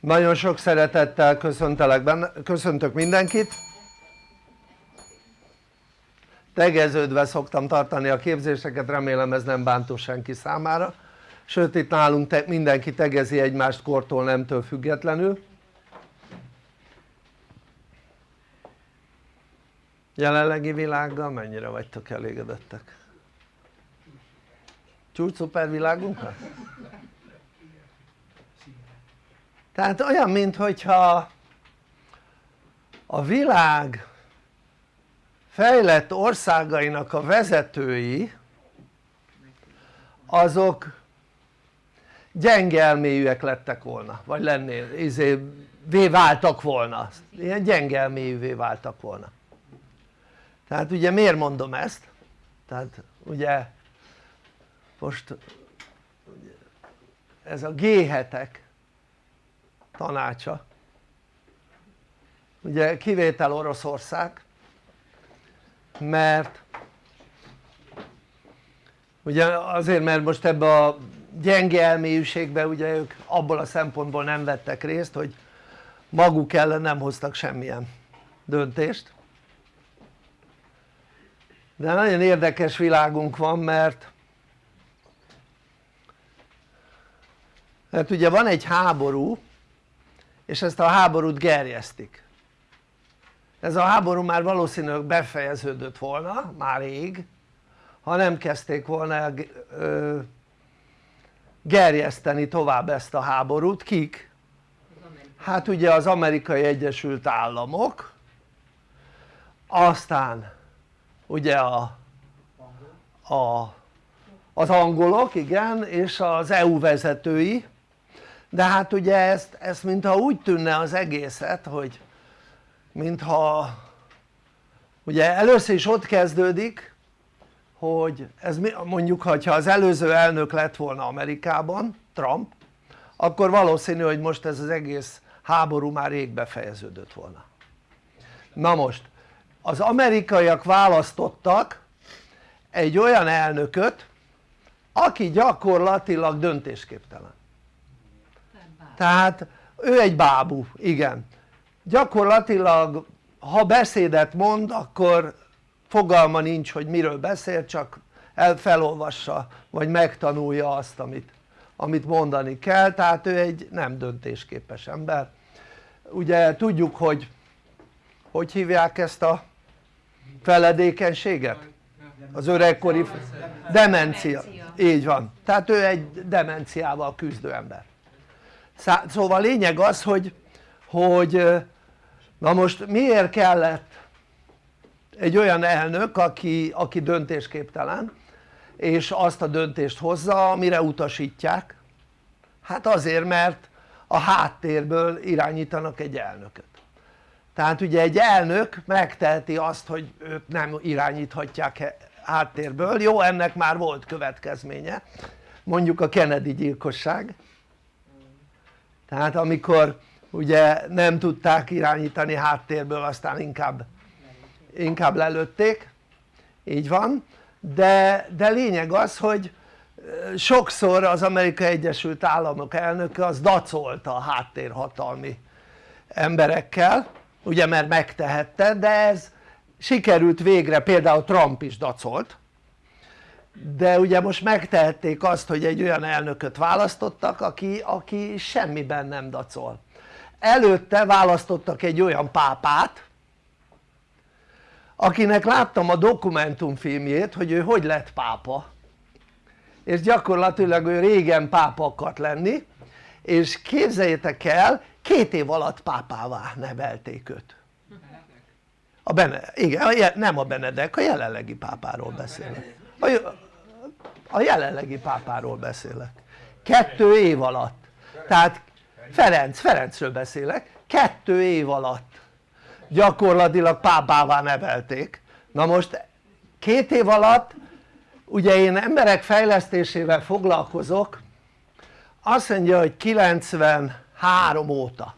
nagyon sok szeretettel köszöntelek benne, köszöntök mindenkit tegeződve szoktam tartani a képzéseket, remélem ez nem bántó senki számára sőt itt nálunk te, mindenki tegezi egymást kortól nemtől függetlenül jelenlegi világgal mennyire vagytok elégedettek? csúcs szuper világunkkal? Tehát olyan minthogyha a világ fejlett országainak a vezetői azok gyenge elmélyűek lettek volna vagy lennél, izé, váltak volna, ilyen gyenge elmélyűvé váltak volna tehát ugye miért mondom ezt? tehát ugye most ez a G7-ek tanácsa. Ugye kivétel Oroszország mert ugye azért mert most ebbe a gyenge elmélyűségbe ugye ők abból a szempontból nem vettek részt hogy maguk ellen nem hoztak semmilyen döntést. De nagyon érdekes világunk van mert mert ugye van egy háború és ezt a háborút gerjesztik. Ez a háború már valószínűleg befejeződött volna már rég ha nem kezdték volna gerjeszteni tovább ezt a háborút, kik? hát ugye az amerikai egyesült államok aztán ugye a, a, az angolok igen és az EU vezetői de hát ugye ezt, ezt mintha úgy tűnne az egészet hogy mintha ugye először is ott kezdődik hogy ez mondjuk ha az előző elnök lett volna Amerikában Trump akkor valószínű hogy most ez az egész háború már rég befejeződött volna. Na most az amerikaiak választottak egy olyan elnököt aki gyakorlatilag döntésképtelen tehát ő egy bábú, igen. Gyakorlatilag ha beszédet mond akkor fogalma nincs hogy miről beszél csak el felolvassa vagy megtanulja azt amit, amit mondani kell. Tehát ő egy nem döntésképes ember. Ugye tudjuk hogy hogy hívják ezt a feledékenységet? az öregkori demencia, így van, tehát ő egy demenciával küzdő ember szóval lényeg az hogy, hogy na most miért kellett egy olyan elnök aki, aki döntésképtelen és azt a döntést hozza amire utasítják? Hát azért mert a háttérből irányítanak egy elnököt. Tehát ugye egy elnök megteheti azt hogy őt nem irányíthatják háttérből, jó ennek már volt következménye. Mondjuk a Kennedy gyilkosság tehát amikor ugye nem tudták irányítani háttérből aztán inkább, inkább lelőtték. Így van. De, de lényeg az hogy sokszor az Amerikai Egyesült Államok elnöke az dacolta a háttérhatalmi emberekkel ugye mert megtehette de ez sikerült végre. Például Trump is dacolt de ugye most megtehették azt hogy egy olyan elnököt választottak aki, aki semmiben nem dacol. Előtte választottak egy olyan pápát akinek láttam a dokumentumfilmjét hogy ő hogy lett pápa. És gyakorlatilag ő régen pápa akart lenni és képzeljétek el két év alatt pápává nevelték őt. A Bene, igen, nem a Benedek, a jelenlegi pápáról beszélek a, a jelenlegi pápáról beszélek. Kettő év alatt. Tehát Ferenc, Ferencről beszélek. Kettő év alatt. Gyakorlatilag pápává nevelték. Na most két év alatt ugye én emberek fejlesztésével foglalkozok azt mondja hogy 93 óta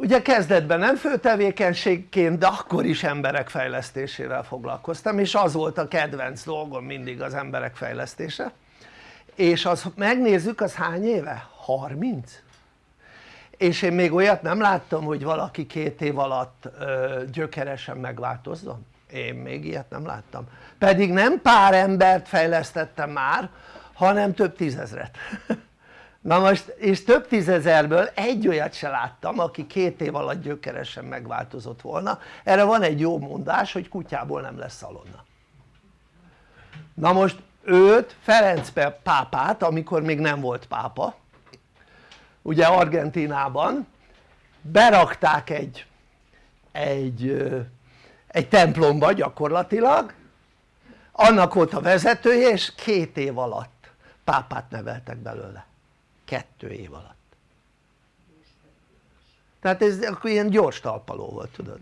ugye kezdetben nem főtevékenységként de akkor is emberek fejlesztésével foglalkoztam és az volt a kedvenc dolgom mindig az emberek fejlesztése és az megnézzük az hány éve? 30? és én még olyat nem láttam hogy valaki két év alatt gyökeresen megváltozzon én még ilyet nem láttam pedig nem pár embert fejlesztettem már hanem több tízezret na most és több tízezerből egy olyat se láttam aki két év alatt gyökeresen megváltozott volna. Erre van egy jó mondás hogy kutyából nem lesz szalonna. Na most őt Ferenc pápát amikor még nem volt pápa ugye Argentinában berakták egy, egy, egy templomba gyakorlatilag annak volt a vezetője és két év alatt pápát neveltek belőle kettő év alatt. Tehát ez akkor ilyen gyors talpaló volt tudod.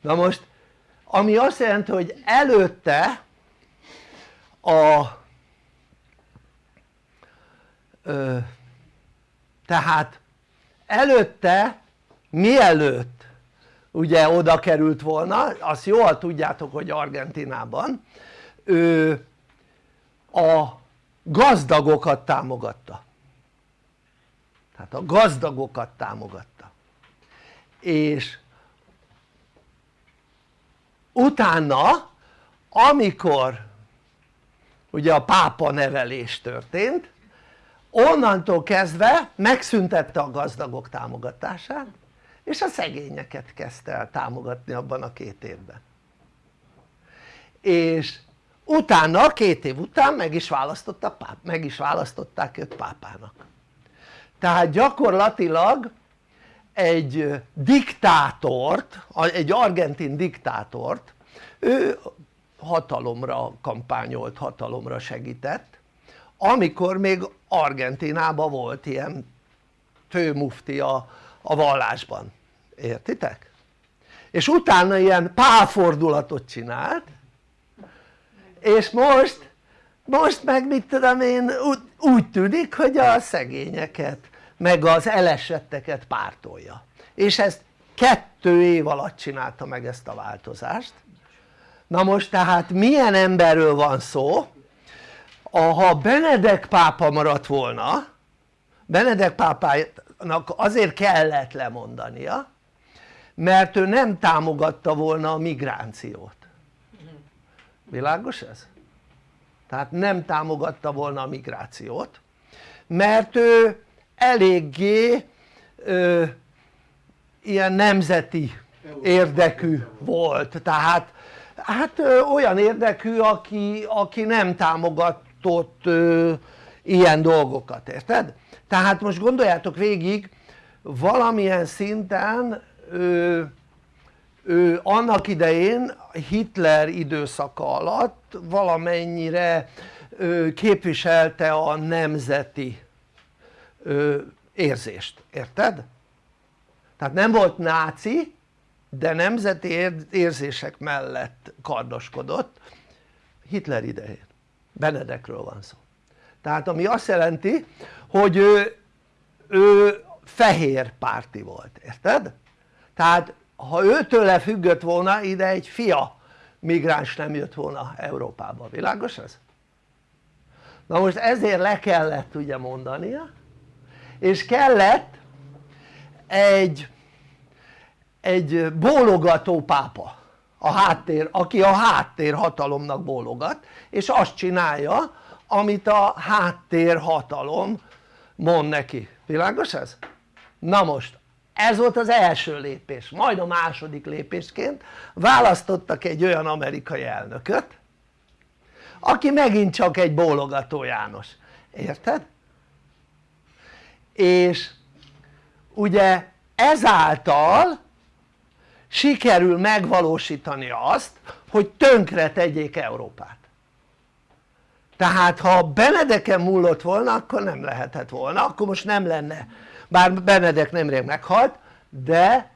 Na most ami azt jelenti hogy előtte a ö, tehát előtte mielőtt ugye oda került volna azt jól tudjátok hogy Argentinában ő a gazdagokat támogatta tehát a gazdagokat támogatta. És utána amikor ugye a pápa nevelés történt onnantól kezdve megszüntette a gazdagok támogatását és a szegényeket kezdte el támogatni abban a két évben. És utána két év után meg is, páp, meg is választották őt pápának tehát gyakorlatilag egy diktátort, egy argentin diktátort ő hatalomra kampányolt, hatalomra segített amikor még Argentinában volt ilyen főmufti a, a vallásban, értitek? és utána ilyen pálfordulatot csinált és most most meg mit tudom én úgy tűnik hogy a szegényeket meg az elesetteket pártolja. És ezt kettő év alatt csinálta meg ezt a változást. Na most tehát milyen emberről van szó? Ha Benedek pápa maradt volna Benedek pápának azért kellett lemondania mert ő nem támogatta volna a migrációt. Világos ez? tehát nem támogatta volna a migrációt mert ő eléggé ö, ilyen nemzeti érdekű volt tehát hát ö, olyan érdekű aki, aki nem támogatott ö, ilyen dolgokat, érted? tehát most gondoljátok végig valamilyen szinten ő, ő annak idején Hitler időszaka alatt valamennyire ő, képviselte a nemzeti érzést, érted? tehát nem volt náci de nemzeti érzések mellett kardoskodott Hitler idején Benedekről van szó tehát ami azt jelenti hogy ő, ő fehér párti volt, érted? tehát ha őtőle függött volna ide egy fia migráns nem jött volna Európába, világos ez? na most ezért le kellett ugye mondania és kellett egy egy bólogató pápa a háttér, aki a háttér hatalomnak bólogat és azt csinálja amit a háttér hatalom mond neki, világos ez? na most ez volt az első lépés, majd a második lépésként választottak egy olyan amerikai elnököt aki megint csak egy bólogató János, érted? És ugye ezáltal sikerül megvalósítani azt hogy tönkre tegyék Európát tehát ha Benedeken múlott volna akkor nem lehetett volna, akkor most nem lenne bár Benedek nemrég meghalt de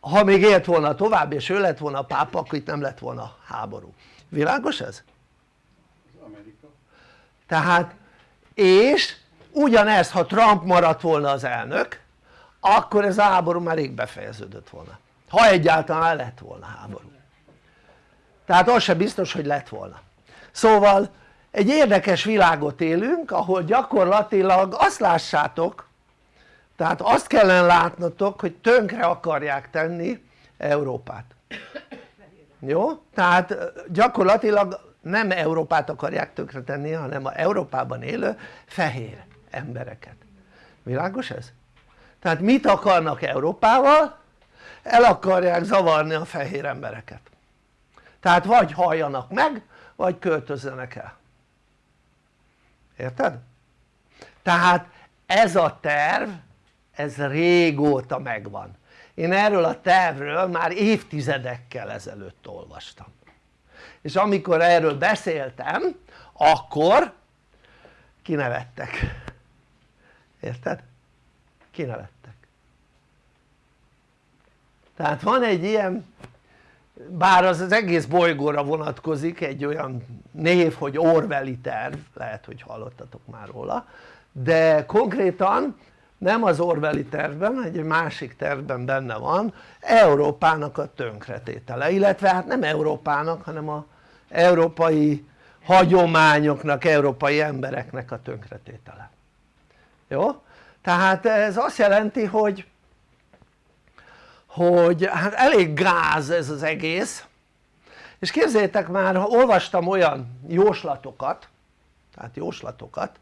ha még élt volna tovább és ő lett volna a pápa akkor itt nem lett volna háború, világos ez? Amerika. tehát és ugyanez ha Trump maradt volna az elnök akkor ez a háború már rég befejeződött volna. Ha egyáltalán lett volna háború. Tehát az sem biztos hogy lett volna. Szóval egy érdekes világot élünk ahol gyakorlatilag azt lássátok tehát azt kellene látnotok hogy tönkre akarják tenni Európát. Jó? tehát gyakorlatilag nem Európát akarják tönkre tenni hanem a Európában élő fehér embereket világos ez? tehát mit akarnak Európával? el akarják zavarni a fehér embereket tehát vagy halljanak meg vagy költözzenek el érted? tehát ez a terv ez régóta megvan én erről a tervről már évtizedekkel ezelőtt olvastam és amikor erről beszéltem akkor kinevettek érted? kinevettek tehát van egy ilyen bár az az egész bolygóra vonatkozik egy olyan név hogy Orwelli terv lehet hogy hallottatok már róla de konkrétan nem az Orwelli tervben, egy másik tervben benne van Európának a tönkretétele, illetve hát nem Európának hanem a európai hagyományoknak, európai embereknek a tönkretétele jó? tehát ez azt jelenti hogy hogy hát elég gáz ez az egész és képzeljétek már olvastam olyan jóslatokat tehát jóslatokat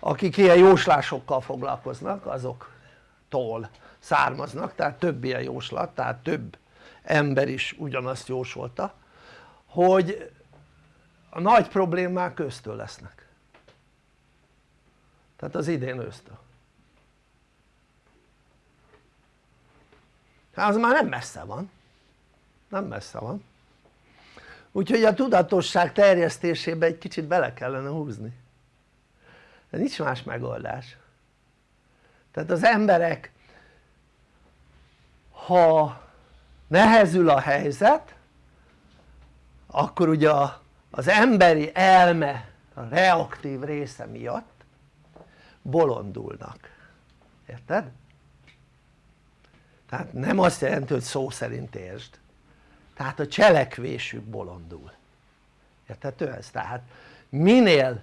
akik ilyen jóslásokkal foglalkoznak azoktól származnak tehát több ilyen jóslat tehát több ember is ugyanazt jósolta hogy a nagy problémák köztől lesznek tehát az idén ősztől hát az már nem messze van. Nem messze van. Úgyhogy a tudatosság terjesztésébe egy kicsit bele kellene húzni. De nincs más megoldás. Tehát az emberek ha nehezül a helyzet akkor ugye az emberi elme a reaktív része miatt bolondulnak érted? tehát nem azt jelenti hogy szó szerint értsd tehát a cselekvésük bolondul érthető ez? tehát minél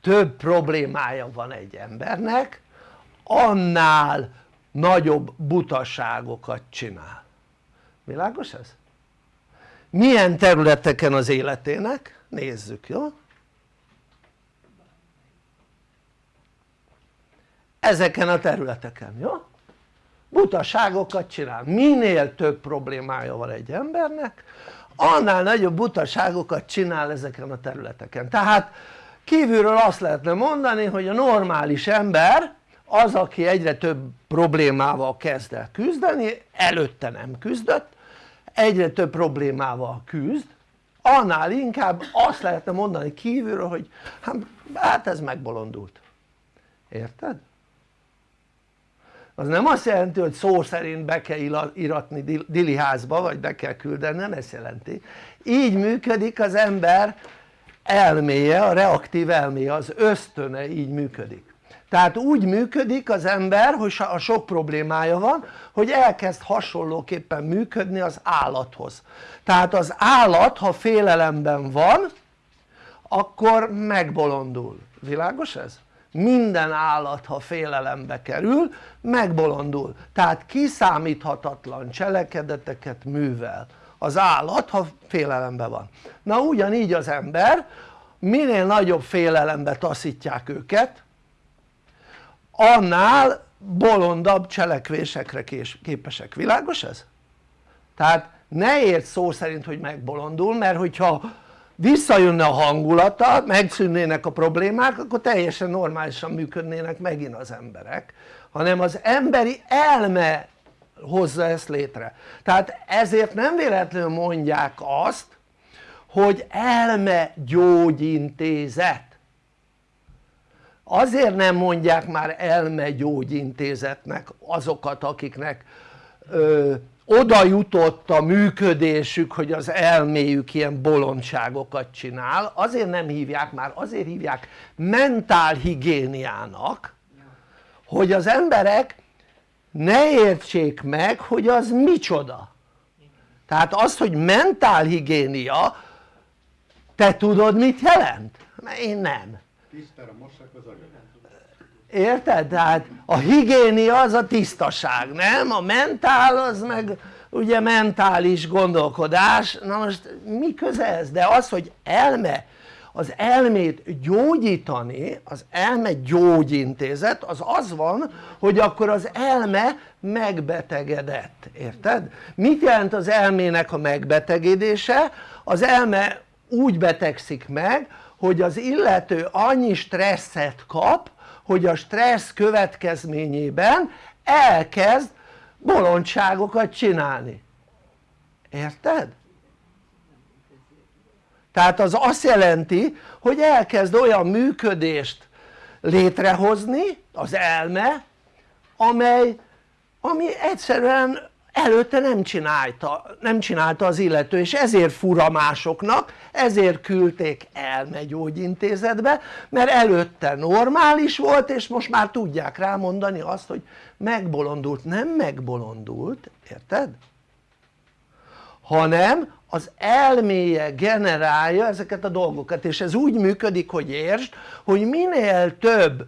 több problémája van egy embernek annál nagyobb butaságokat csinál világos ez? milyen területeken az életének? nézzük jó? Ezeken a területeken jó? butaságokat csinál, minél több problémája van egy embernek annál nagyobb butaságokat csinál ezeken a területeken tehát kívülről azt lehetne mondani hogy a normális ember az aki egyre több problémával kezd el küzdeni előtte nem küzdött egyre több problémával küzd annál inkább azt lehetne mondani kívülről hogy hát, hát ez megbolondult érted? Az nem azt jelenti hogy szó szerint be kell iratni diliházba vagy be kell küldeni, nem ezt jelenti. Így működik az ember elméje, a reaktív elméje, az ösztöne így működik. Tehát úgy működik az ember hogy a sok problémája van hogy elkezd hasonlóképpen működni az állathoz. Tehát az állat ha félelemben van akkor megbolondul, világos ez? Minden állat ha félelembe kerül megbolondul. Tehát kiszámíthatatlan cselekedeteket művel az állat ha félelemben van. Na ugyanígy az ember minél nagyobb félelembe taszítják őket annál bolondabb cselekvésekre képesek, világos ez? tehát ne érts szó szerint hogy megbolondul mert hogyha visszajönne a hangulata, megszűnnének a problémák akkor teljesen normálisan működnének megint az emberek hanem az emberi elme hozza ezt létre. Tehát ezért nem véletlenül mondják azt hogy elme gyógyintézet. Azért nem mondják már elme gyógyintézetnek azokat akiknek oda jutott a működésük hogy az elméjük ilyen bolondságokat csinál. Azért nem hívják már azért hívják mentálhigiéniának hogy az emberek ne értsék meg hogy az micsoda. Tehát az hogy mentálhigiénia te tudod mit jelent? én nem. Tisztára mossák az agyat érted? tehát a higiénia az a tisztaság nem? a mentál az meg ugye mentális gondolkodás na most mi köze ez? de az hogy elme az elmét gyógyítani, az elme gyógyintézet az az van hogy akkor az elme megbetegedett, érted? mit jelent az elmének a megbetegedése? az elme úgy betegszik meg hogy az illető annyi stresszet kap hogy a stressz következményében elkezd bolondságokat csinálni érted? tehát az azt jelenti hogy elkezd olyan működést létrehozni az elme amely ami egyszerűen előtte nem csinálta, nem csinálta az illető és ezért fura másoknak, ezért küldték elmegyógyintézetbe mert előtte normális volt és most már tudják rámondani azt hogy megbolondult, nem megbolondult, érted? hanem az elméje generálja ezeket a dolgokat és ez úgy működik hogy értsd hogy minél több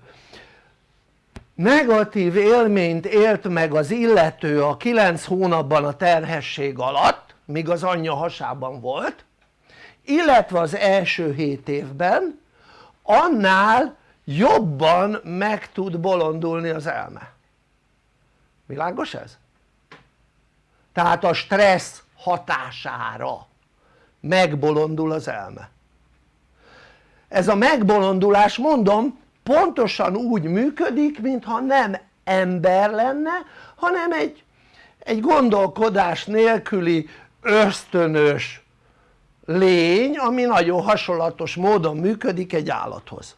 negatív élményt élt meg az illető a 9 hónapban a terhesség alatt míg az anyja hasában volt illetve az első 7 évben annál jobban meg tud bolondulni az elme világos ez? tehát a stressz hatására megbolondul az elme ez a megbolondulás mondom pontosan úgy működik mintha nem ember lenne hanem egy, egy gondolkodás nélküli ösztönös lény ami nagyon hasonlatos módon működik egy állathoz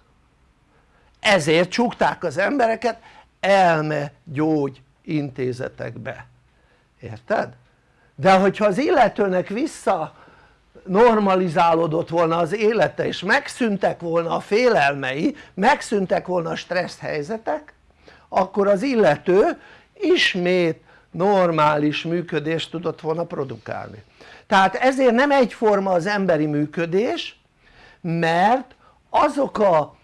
ezért csukták az embereket elme gyógy intézetekbe érted? de hogyha az illetőnek vissza normalizálódott volna az élete és megszűntek volna a félelmei, megszűntek volna a stressz helyzetek akkor az illető ismét normális működést tudott volna produkálni. Tehát ezért nem egyforma az emberi működés mert azok a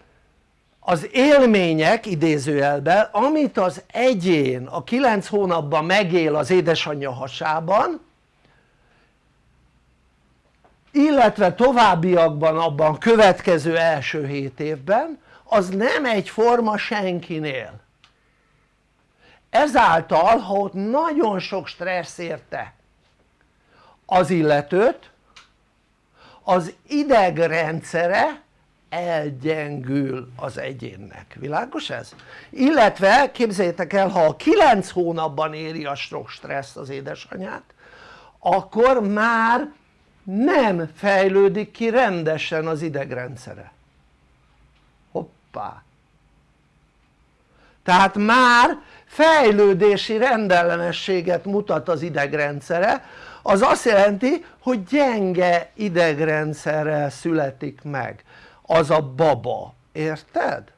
az élmények idézőjelben amit az egyén a 9 hónapban megél az édesanyja hasában illetve továbbiakban abban következő első 7 évben az nem egyforma senkinél ezáltal ha ott nagyon sok stressz érte az illetőt az idegrendszere elgyengül az egyénnek, világos ez? illetve képzeljétek el ha a 9 hónapban éri a sok stressz az édesanyát akkor már nem fejlődik ki rendesen az idegrendszere. Hoppá. Tehát már fejlődési rendellenességet mutat az idegrendszere az azt jelenti hogy gyenge idegrendszerrel születik meg. Az a baba, érted?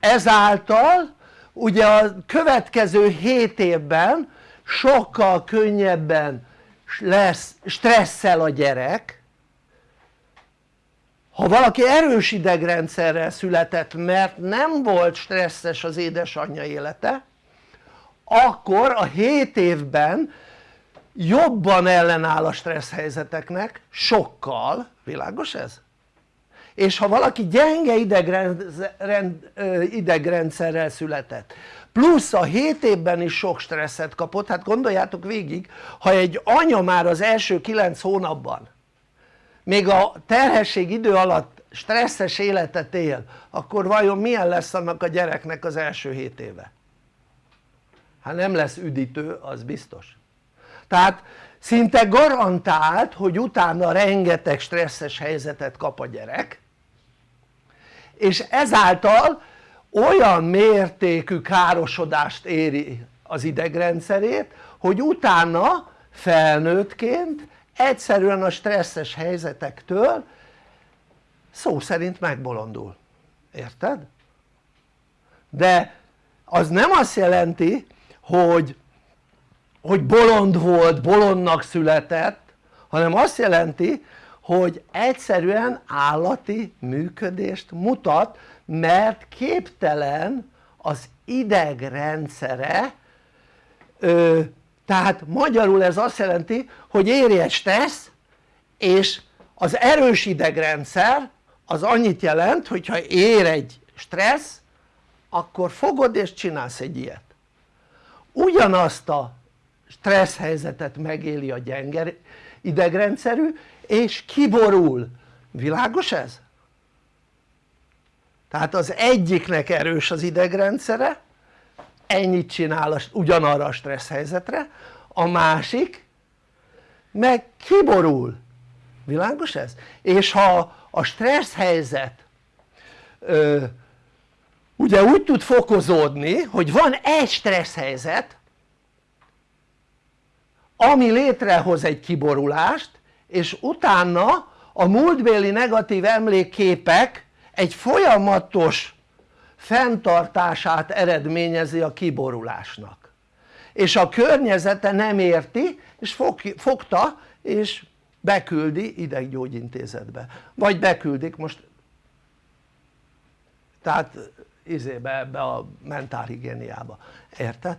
ezáltal ugye a következő 7 évben sokkal könnyebben lesz stresszel a gyerek ha valaki erős idegrendszerrel született mert nem volt stresszes az édesanyja élete akkor a 7 évben jobban ellenáll a stressz helyzeteknek sokkal, világos ez? és ha valaki gyenge idegrendszerrel született plusz a 7 évben is sok stresszet kapott, hát gondoljátok végig ha egy anya már az első 9 hónapban még a terhesség idő alatt stresszes életet él akkor vajon milyen lesz annak a gyereknek az első 7 éve? hát nem lesz üdítő az biztos tehát szinte garantált hogy utána rengeteg stresszes helyzetet kap a gyerek és ezáltal olyan mértékű károsodást éri az idegrendszerét hogy utána felnőttként egyszerűen a stresszes helyzetektől szó szerint megbolondul, érted? de az nem azt jelenti hogy, hogy bolond volt, bolondnak született hanem azt jelenti hogy egyszerűen állati működést mutat mert képtelen az idegrendszere ö, tehát magyarul ez azt jelenti hogy éri egy stressz és az erős idegrendszer az annyit jelent hogyha ér egy stressz akkor fogod és csinálsz egy ilyet ugyanazt a stressz helyzetet megéli a gyenge idegrendszerű és kiborul, világos ez? Tehát az egyiknek erős az idegrendszere ennyit csinál ugyanarra a stressz helyzetre a másik meg kiborul világos ez? és ha a stressz helyzet ö, ugye úgy tud fokozódni hogy van egy stressz helyzet ami létrehoz egy kiborulást és utána a múltbéli negatív emlékképek egy folyamatos fenntartását eredményezi a kiborulásnak. És a környezete nem érti és fogta és beküldi ideggyógyintézetbe vagy beküldik most tehát izébe ebbe a mentálhigiéniába, érted?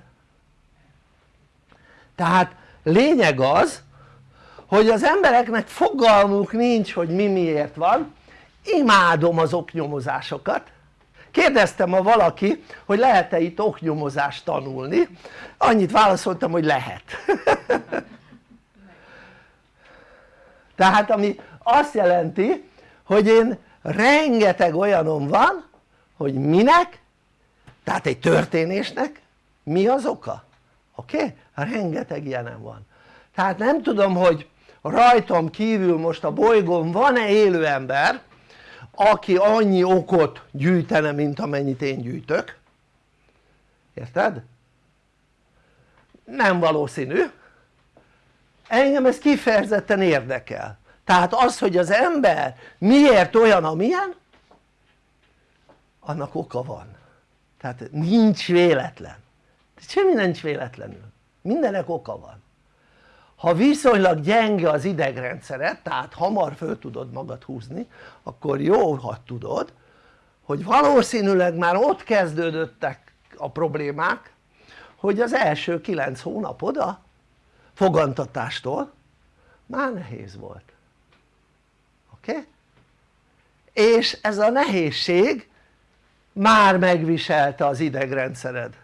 tehát lényeg az hogy az embereknek fogalmuk nincs hogy mi miért van imádom az oknyomozásokat kérdeztem ma valaki hogy lehet-e itt oknyomozást tanulni annyit válaszoltam hogy lehet tehát ami azt jelenti hogy én rengeteg olyanom van hogy minek tehát egy történésnek mi az oka oké? Okay? rengeteg ilyenem van tehát nem tudom hogy rajtam kívül most a bolygón van-e élő ember aki annyi okot gyűjtene mint amennyit én gyűjtök. Érted? nem valószínű. Engem ez kifejezetten érdekel. Tehát az hogy az ember miért olyan amilyen annak oka van. Tehát nincs véletlen. Semmi nincs véletlenül. Mindenek oka van ha viszonylag gyenge az idegrendszered tehát hamar föl tudod magad húzni akkor jó ha tudod hogy valószínűleg már ott kezdődöttek a problémák hogy az első 9 hónapod a fogantatástól már nehéz volt oké? Okay? és ez a nehézség már megviselte az idegrendszered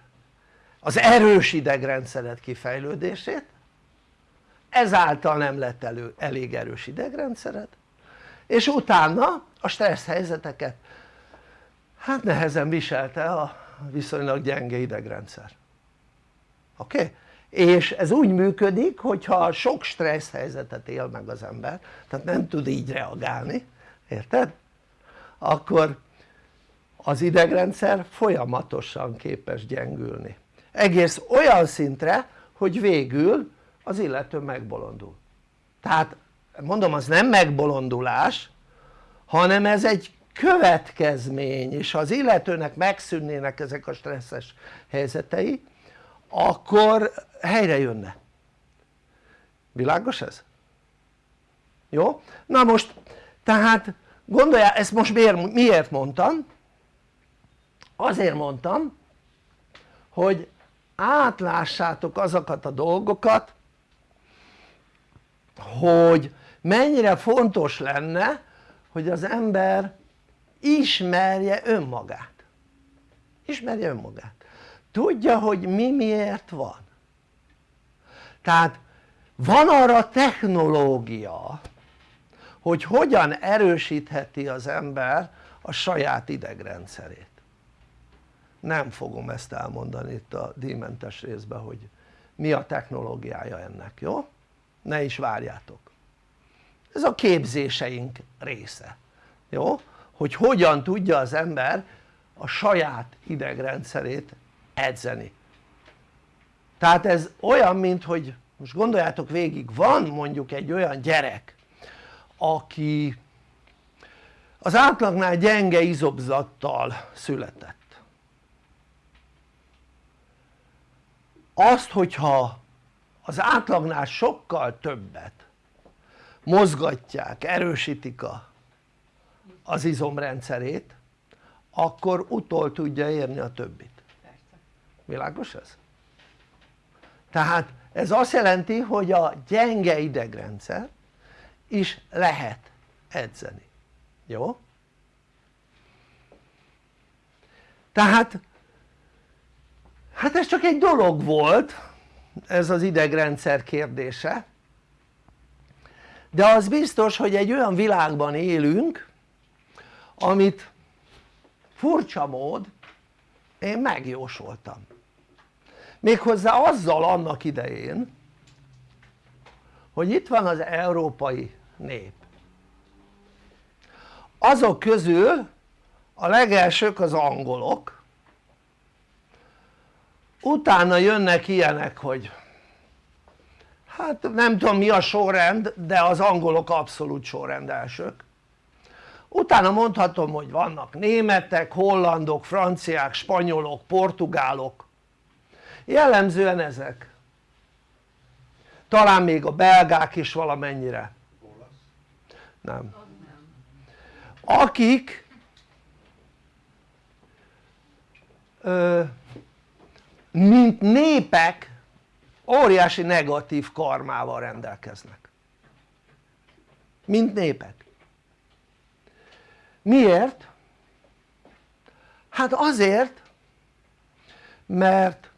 az erős idegrendszered kifejlődését ezáltal nem lett elő, elég erős idegrendszered és utána a stressz helyzeteket hát nehezen viselte a viszonylag gyenge idegrendszer oké? Okay? és ez úgy működik hogyha sok stressz helyzetet él meg az ember tehát nem tud így reagálni érted? akkor az idegrendszer folyamatosan képes gyengülni egész olyan szintre hogy végül az illető megbolondul tehát mondom az nem megbolondulás hanem ez egy következmény és ha az illetőnek megszűnnének ezek a stresszes helyzetei akkor helyre jönne világos ez? jó? na most tehát gondoljál ezt most miért, miért mondtam? azért mondtam hogy átlássátok azokat a dolgokat hogy mennyire fontos lenne hogy az ember ismerje önmagát. Ismerje önmagát. Tudja hogy mi miért van. Tehát van arra technológia hogy hogyan erősítheti az ember a saját idegrendszerét. Nem fogom ezt elmondani itt a díjmentes részben hogy mi a technológiája ennek, jó? Ne is várjátok. Ez a képzéseink része, jó? hogy hogyan tudja az ember a saját idegrendszerét edzeni. Tehát ez olyan mint hogy most gondoljátok végig van mondjuk egy olyan gyerek aki az átlagnál gyenge izobzattal született. Azt hogyha az átlagnál sokkal többet mozgatják, erősítik a, az izomrendszerét akkor utol tudja érni a többit világos ez? tehát ez azt jelenti hogy a gyenge idegrendszer is lehet edzeni, jó? tehát hát ez csak egy dolog volt ez az idegrendszer kérdése. De az biztos hogy egy olyan világban élünk amit furcsa mód én megjósoltam. Méghozzá azzal annak idején hogy itt van az európai nép. Azok közül a legelsők az angolok utána jönnek ilyenek hogy hát nem tudom mi a sorrend de az angolok abszolút sorrend elsők utána mondhatom hogy vannak németek, hollandok, franciák, spanyolok, portugálok. Jellemzően ezek. Talán még a belgák is valamennyire. Nem. Akik ö, mint népek óriási negatív karmával rendelkeznek. Mint népek. Miért? hát azért mert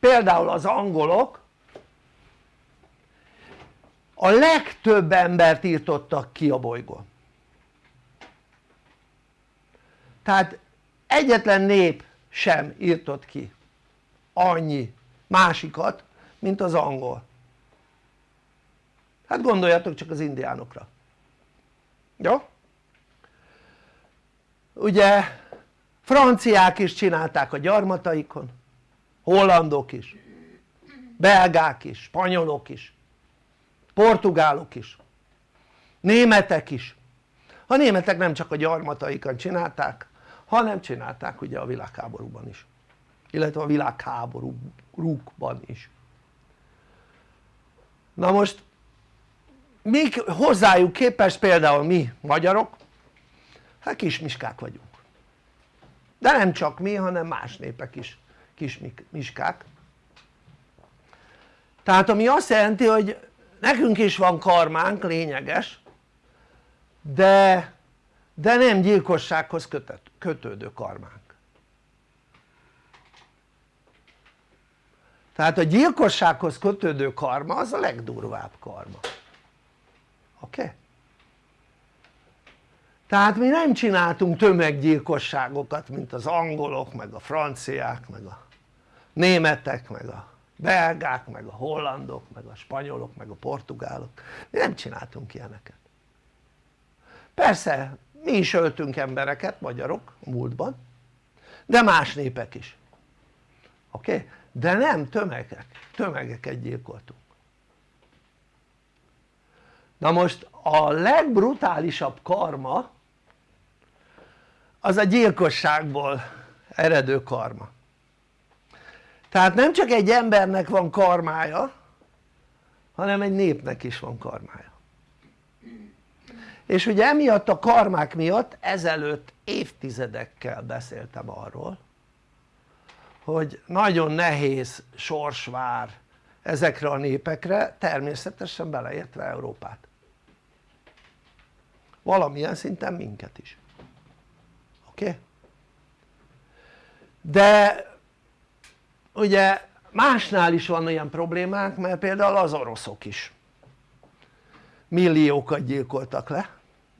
például az angolok a legtöbb embert írtottak ki a bolygón. Tehát egyetlen nép sem írtott ki annyi másikat mint az angol. Hát gondoljatok csak az indiánokra. Jó? ugye franciák is csinálták a gyarmataikon hollandok is belgák is, spanyolok is portugálok is németek is. A németek nem csak a gyarmataikon csinálták hanem csinálták ugye a világháborúban is illetve a világháborúkban is. Na most mi hozzájuk képest például mi magyarok hát kismiskák vagyunk. De nem csak mi hanem más népek is kismiskák tehát ami azt jelenti hogy nekünk is van karmánk lényeges de, de nem gyilkossághoz kötött, kötődő karmánk tehát a gyilkossághoz kötődő karma az a legdurvább karma oké? Okay? tehát mi nem csináltunk tömeggyilkosságokat mint az angolok meg a franciák meg a németek meg a belgák meg a hollandok meg a spanyolok meg a portugálok mi nem csináltunk ilyeneket persze mi is öltünk embereket magyarok a múltban de más népek is oké? Okay? De nem tömegek, tömegeket gyilkoltunk. Na most a legbrutálisabb karma az a gyilkosságból eredő karma. Tehát nem csak egy embernek van karmája hanem egy népnek is van karmája. És ugye emiatt a karmák miatt ezelőtt évtizedekkel beszéltem arról hogy nagyon nehéz sors vár ezekre a népekre természetesen beleértve Európát valamilyen szinten minket is oké? Okay? de ugye másnál is van olyan problémák mert például az oroszok is milliókat gyilkoltak le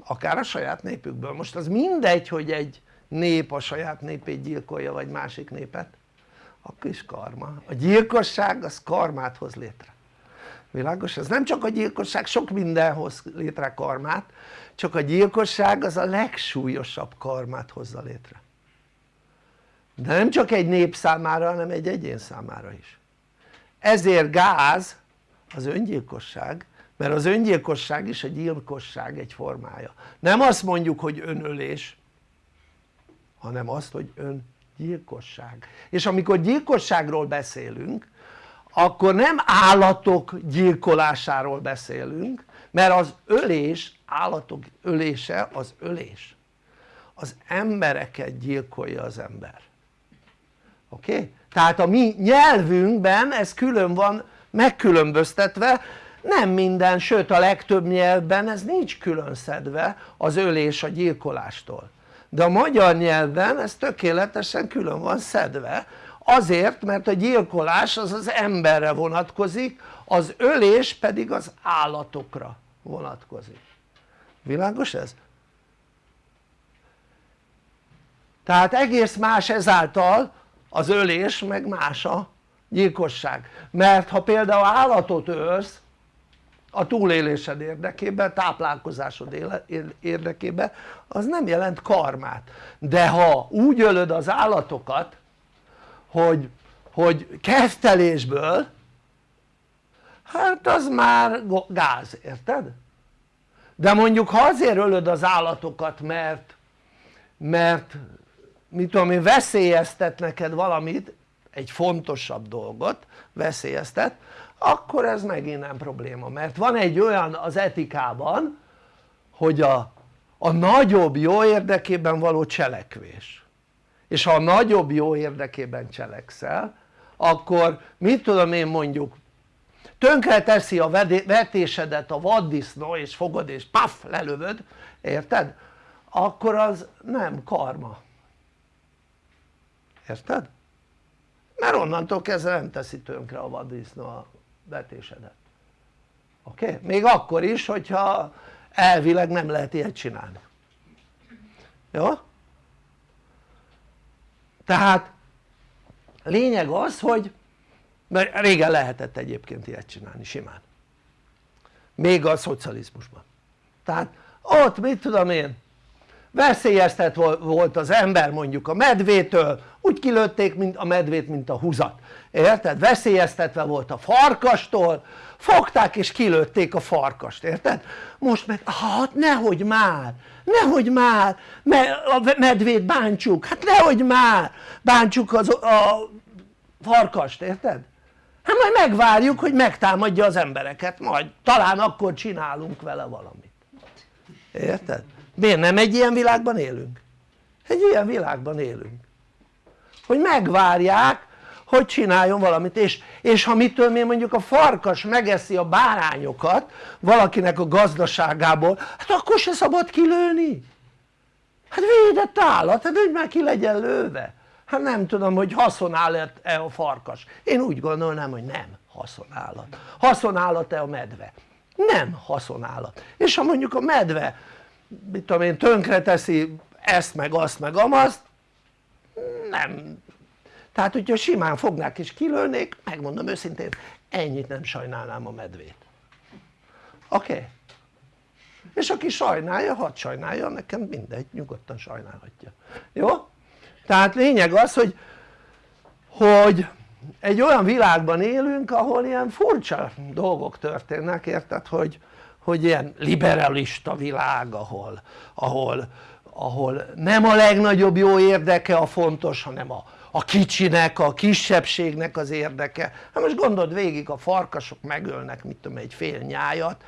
akár a saját népükből, most az mindegy hogy egy nép a saját népét gyilkolja vagy másik népet akkor is karma, a gyilkosság az karmát hoz létre. Világos? ez nem csak a gyilkosság, sok minden hoz létre karmát csak a gyilkosság az a legsúlyosabb karmát hozza létre. De nem csak egy nép számára hanem egy egyén számára is. Ezért gáz az öngyilkosság mert az öngyilkosság is a gyilkosság egy formája. Nem azt mondjuk hogy önölés hanem azt hogy öngyilkosság és amikor gyilkosságról beszélünk akkor nem állatok gyilkolásáról beszélünk mert az ölés, állatok ölése az ölés az embereket gyilkolja az ember oké? Okay? tehát a mi nyelvünkben ez külön van megkülönböztetve nem minden, sőt a legtöbb nyelvben ez nincs külön szedve az ölés a gyilkolástól de a magyar nyelvben ez tökéletesen külön van szedve. Azért mert a gyilkolás az az emberre vonatkozik az ölés pedig az állatokra vonatkozik. Világos ez? tehát egész más ezáltal az ölés meg más a gyilkosság. Mert ha például állatot ölsz a túlélésed érdekében, táplálkozásod érdekében az nem jelent karmát de ha úgy ölöd az állatokat hogy, hogy kezdtelésből hát az már gáz, érted? de mondjuk ha azért ölöd az állatokat mert mert mit tudom én veszélyeztet neked valamit egy fontosabb dolgot veszélyeztet akkor ez megint nem probléma mert van egy olyan az etikában hogy a, a nagyobb jó érdekében való cselekvés és ha a nagyobb jó érdekében cselekszel akkor mit tudom én mondjuk tönkre teszi a vetésedet a vaddisznó és fogod és paf lelövöd érted? akkor az nem karma érted? mert onnantól kezdve nem teszi tönkre a vaddisznó vetésedet oké? Okay? még akkor is hogyha elvileg nem lehet ilyet csinálni jó? tehát lényeg az hogy mert régen lehetett egyébként ilyet csinálni simán még a szocializmusban tehát ott mit tudom én veszélyeztet volt az ember mondjuk a medvétől úgy kilőtték mint a medvét mint a húzat érted? veszélyeztetve volt a farkastól fogták és kilőtték a farkast érted? most meg hát nehogy már nehogy már a medvét bántsuk hát nehogy már bántsuk az, a farkast érted? hát majd megvárjuk hogy megtámadja az embereket majd talán akkor csinálunk vele valamit érted? Miért nem egy ilyen világban élünk? egy ilyen világban élünk. Hogy megvárják hogy csináljon valamit és, és ha mitől én mondjuk a farkas megeszi a bárányokat valakinek a gazdaságából hát akkor se szabad kilőni. Hát védett állat, hát úgy már ki legyen lőve? Hát nem tudom hogy haszonállat-e a farkas. Én úgy gondolnám hogy nem haszonállat haszonállat-e a medve? Nem haszonállat és ha mondjuk a medve mit tudom én tönkre teszi ezt meg azt meg amazt nem tehát hogyha simán fognák és kilőnék megmondom őszintén ennyit nem sajnálnám a medvét oké? Okay? és aki sajnálja hadd sajnálja nekem mindegy nyugodtan sajnálhatja jó? tehát lényeg az hogy hogy egy olyan világban élünk ahol ilyen furcsa dolgok történnek érted hogy, hogy ilyen liberalista világ ahol, ahol, ahol nem a legnagyobb jó érdeke a fontos hanem a, a kicsinek, a kisebbségnek az érdeke hát most gondold végig a farkasok megölnek mit tudom egy fél nyájat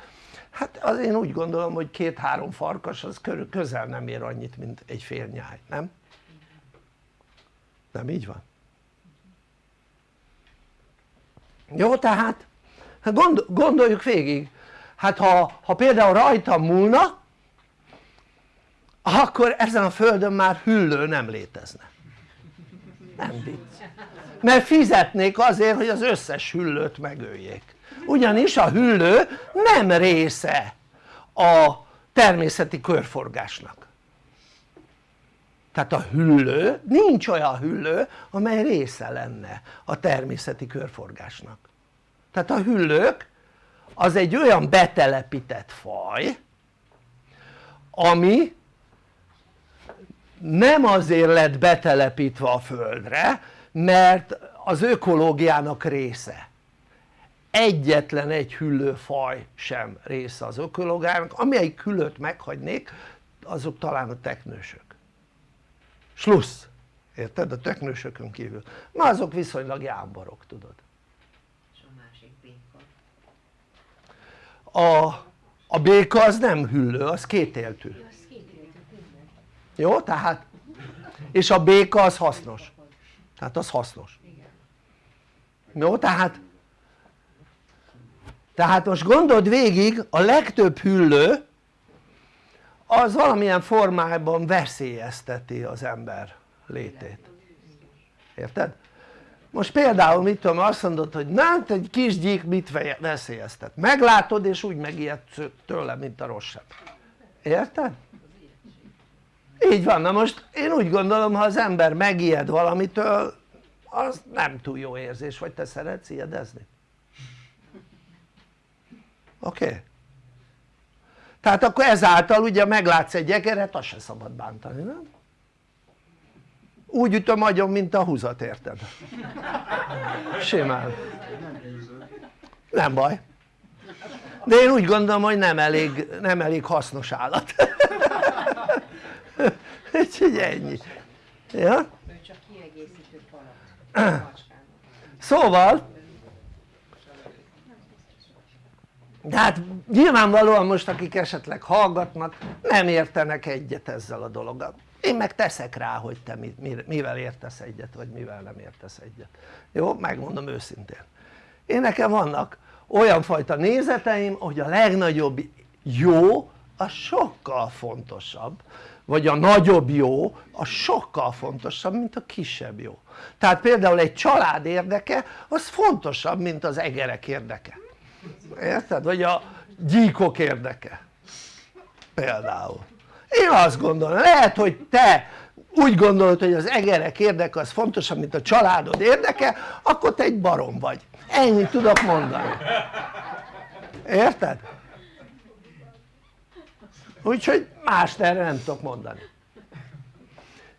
hát az én úgy gondolom hogy két-három farkas az körül, közel nem ér annyit mint egy fél nyáj, nem? nem így van? jó tehát hát gondoljuk végig hát ha, ha például rajtam múlna akkor ezen a földön már hüllő nem létezne. Nem vicc. Mert fizetnék azért hogy az összes hüllőt megöljék. Ugyanis a hüllő nem része a természeti körforgásnak. Tehát a hüllő, nincs olyan hüllő amely része lenne a természeti körforgásnak. Tehát a hüllők az egy olyan betelepített faj ami nem azért lett betelepítve a földre mert az ökológiának része. Egyetlen egy hüllőfaj sem része az ökológiának. Amelyik hüllőt meghagynék azok talán a teknősök. Slussz, érted? a teknősökön kívül, na azok viszonylag jámborok tudod a, a béka az nem hüllő, az kétéltű jó? tehát és a béka az hasznos tehát az hasznos jó? tehát tehát most gondold végig a legtöbb hüllő az valamilyen formában veszélyezteti az ember létét érted? Most például mit tudom azt mondod hogy na egy kis gyík mit veszélyeztet meglátod és úgy megijedsz tőle mint a rossz érted? így van na most én úgy gondolom ha az ember megijed valamitől az nem túl jó érzés vagy te szeretsz ijedezni? oké? Okay? tehát akkor ezáltal ugye meglátsz egy egeret azt se szabad bántani nem? Úgy ütöm agyon mint a húzat érted? simán. Nem baj. De én úgy gondolom hogy nem elég, nem elég hasznos állat. Úgyhogy ennyi. Ja? szóval de hát nyilvánvalóan most akik esetleg hallgatnak nem értenek egyet ezzel a dologgal én meg teszek rá hogy te mivel értesz egyet vagy mivel nem értesz egyet. Jó? megmondom őszintén. Én nekem vannak olyan fajta nézeteim hogy a legnagyobb jó az sokkal fontosabb vagy a nagyobb jó az sokkal fontosabb mint a kisebb jó. Tehát például egy család érdeke az fontosabb mint az egerek érdeke. Érted? vagy a gyíkok érdeke. Például én azt gondolom, lehet hogy te úgy gondolod hogy az egerek érdeke az fontosabb mint a családod érdeke akkor te egy barom vagy. Ennyit tudok mondani. Érted? úgyhogy mást erre nem tudok mondani.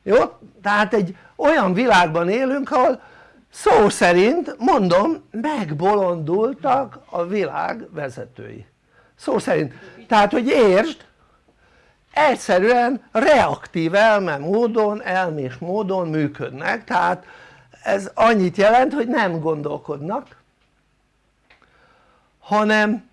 Jó? tehát egy olyan világban élünk ahol szó szerint mondom megbolondultak a világ vezetői. Szó szerint. Tehát hogy értsd egyszerűen reaktív elme módon, elmés módon működnek. Tehát ez annyit jelent hogy nem gondolkodnak hanem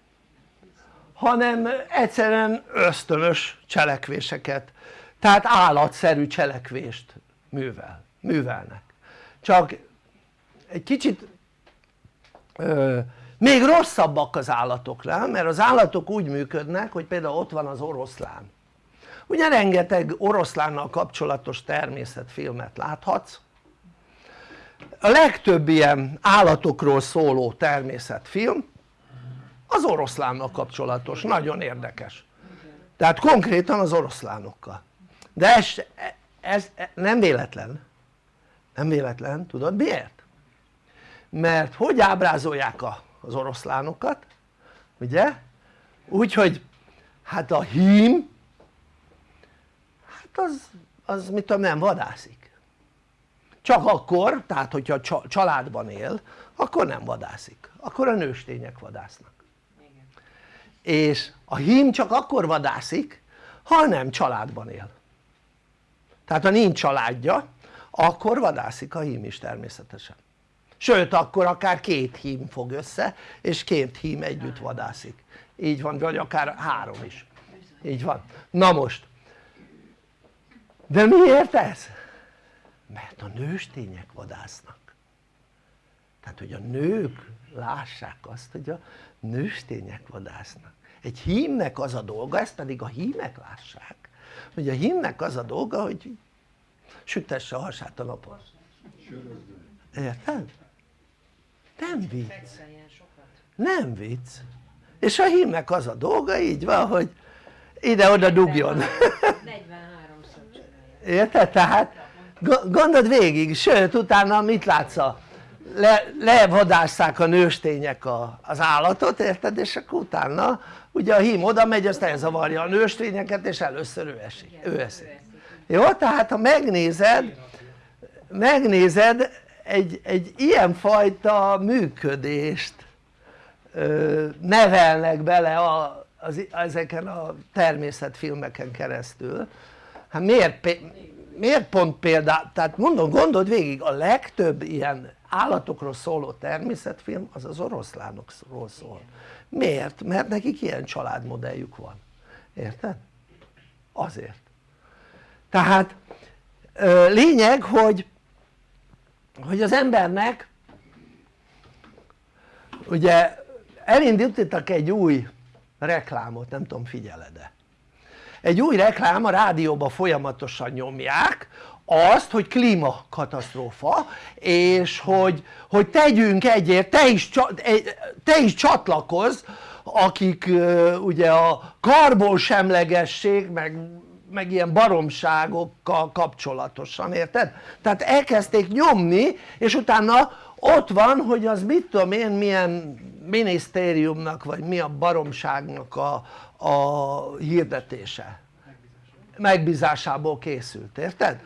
hanem egyszerűen ösztönös cselekvéseket tehát állatszerű cselekvést művel, művelnek. Csak egy kicsit ö, még rosszabbak az állatoknál mert az állatok úgy működnek hogy például ott van az oroszlán ugye rengeteg oroszlánnal kapcsolatos természetfilmet láthatsz. A legtöbb ilyen állatokról szóló természetfilm az oroszlánnal kapcsolatos, nagyon érdekes. Tehát konkrétan az oroszlánokkal. De ez, ez nem véletlen. Nem véletlen, tudod miért? mert hogy ábrázolják az oroszlánokat? Ugye? úgyhogy hát a hím az, az mit tudom nem vadászik. Csak akkor, tehát hogyha családban él akkor nem vadászik, akkor a nőstények vadásznak. És a hím csak akkor vadászik ha nem családban él. Tehát ha nincs családja akkor vadászik a hím is természetesen. Sőt akkor akár két hím fog össze és két hím együtt vadászik. Így van vagy akár három is. Így van. Na most de miért ez? mert a nőstények vadásznak. Tehát hogy a nők lássák azt hogy a nőstények vadásznak. Egy hímnek az a dolga, ezt pedig a hímek lássák hogy a hímnek az a dolga hogy sütesse a hasát a napon. Érted? nem vicc. Nem vicc. És a hímnek az a dolga így van hogy ide-oda dugjon érted? tehát gondold végig, sőt utána mit látsz a le, levadásszák a nőstények a, az állatot érted és akkor utána ugye a hím oda megy azt elzavarja a nőstényeket és először ő esik, ő eszik jó? tehát ha megnézed megnézed egy, egy ilyenfajta működést ö, nevelnek bele a, az, ezeken a természetfilmeken keresztül hát miért, miért pont például, tehát mondom gondold végig a legtöbb ilyen állatokról szóló természetfilm az az oroszlánokról szól miért? mert nekik ilyen családmodelljük van érted? azért tehát lényeg hogy hogy az embernek ugye elindítottak egy új reklámot, nem tudom figyeled-e egy új reklám a rádióban folyamatosan nyomják azt hogy klímakatasztrófa és hogy, hogy tegyünk egyért, te is, te is csatlakozz akik ugye a karbonsemlegesség meg, meg ilyen baromságokkal kapcsolatosan, érted? tehát elkezdték nyomni és utána ott van hogy az mit tudom én milyen minisztériumnak vagy mi a baromságnak a, a hirdetése. Megbízásából. Készült, érted?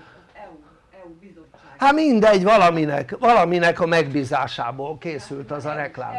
hát mindegy valaminek, valaminek a megbízásából készült az a reklám.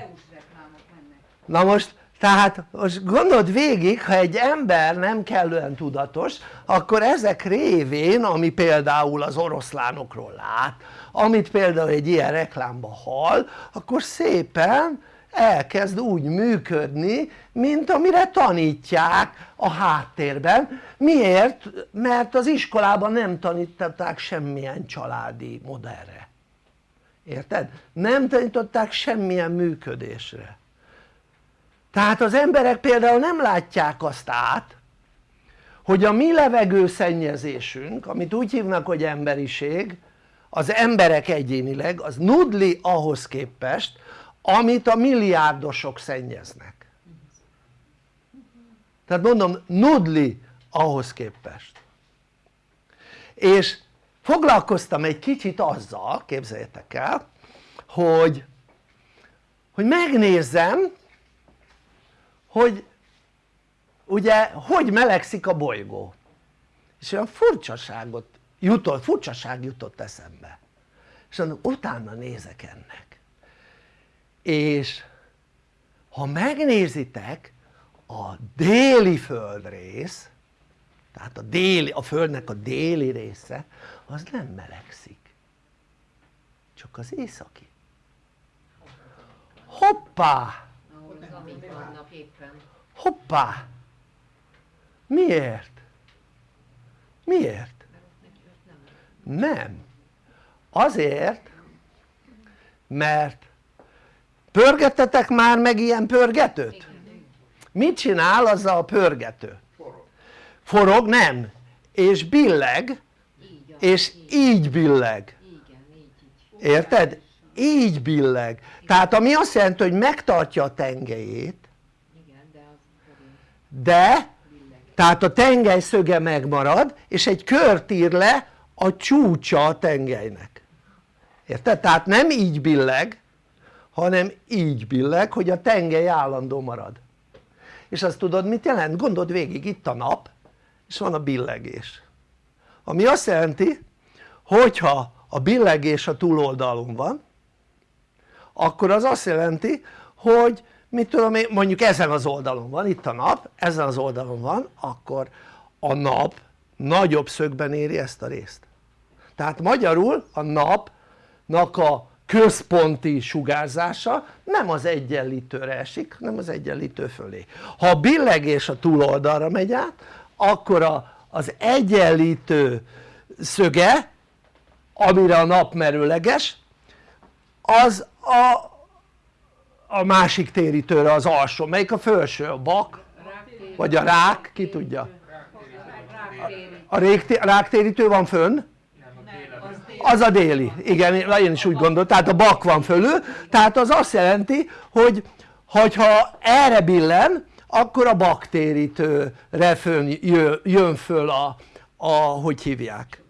Na most tehát most gondold végig ha egy ember nem kellően tudatos akkor ezek révén ami például az oroszlánokról lát amit például egy ilyen reklámban hall akkor szépen elkezd úgy működni mint amire tanítják a háttérben miért? mert az iskolában nem tanították semmilyen családi modellre érted? nem tanították semmilyen működésre tehát az emberek például nem látják azt át hogy a mi levegőszennyezésünk amit úgy hívnak hogy emberiség az emberek egyénileg az nudli ahhoz képest amit a milliárdosok szennyeznek. Tehát mondom nudli ahhoz képest. És foglalkoztam egy kicsit azzal képzeljétek el hogy hogy megnézzem hogy ugye hogy melegszik a bolygó. És olyan furcsaságot jutott, furcsaság jutott eszembe. És utána nézek ennek. És ha megnézitek a déli földrész tehát a, déli, a földnek a déli része az nem melegszik. Csak az északi. Hoppá! Hoppá! Miért? miért? Nem azért mert pörgettetek már meg ilyen pörgetőt? mit csinál azzal a pörgető? forog nem és billeg és így billeg érted? így billeg tehát ami azt jelenti hogy megtartja a tengelyét de tehát a tengely szöge megmarad és egy kört ír le a csúcsa a tengelynek érted? tehát nem így billeg hanem így billeg hogy a tengely állandó marad és azt tudod mit jelent? gondold végig itt a nap és van a billegés ami azt jelenti hogyha a billegés a túloldalon van akkor az azt jelenti hogy mit tudom én mondjuk ezen az oldalon van itt a nap ezen az oldalon van akkor a nap nagyobb szögben éri ezt a részt tehát magyarul a napnak a központi sugárzása nem az egyenlítőre esik hanem az egyenlítő fölé ha a billegés a túloldalra megy át akkor a, az egyenlítő szöge amire a nap merőleges az a, a másik térítőre az alsó, melyik a felső? a bak? vagy a rák? ki tudja? a ráktérítő van fönn? Az a déli, igen én is úgy gondoltam, tehát a bak van fölül. Tehát az azt jelenti hogy ha erre billen akkor a baktérítőre fönn jön föl a, a hogy hívják?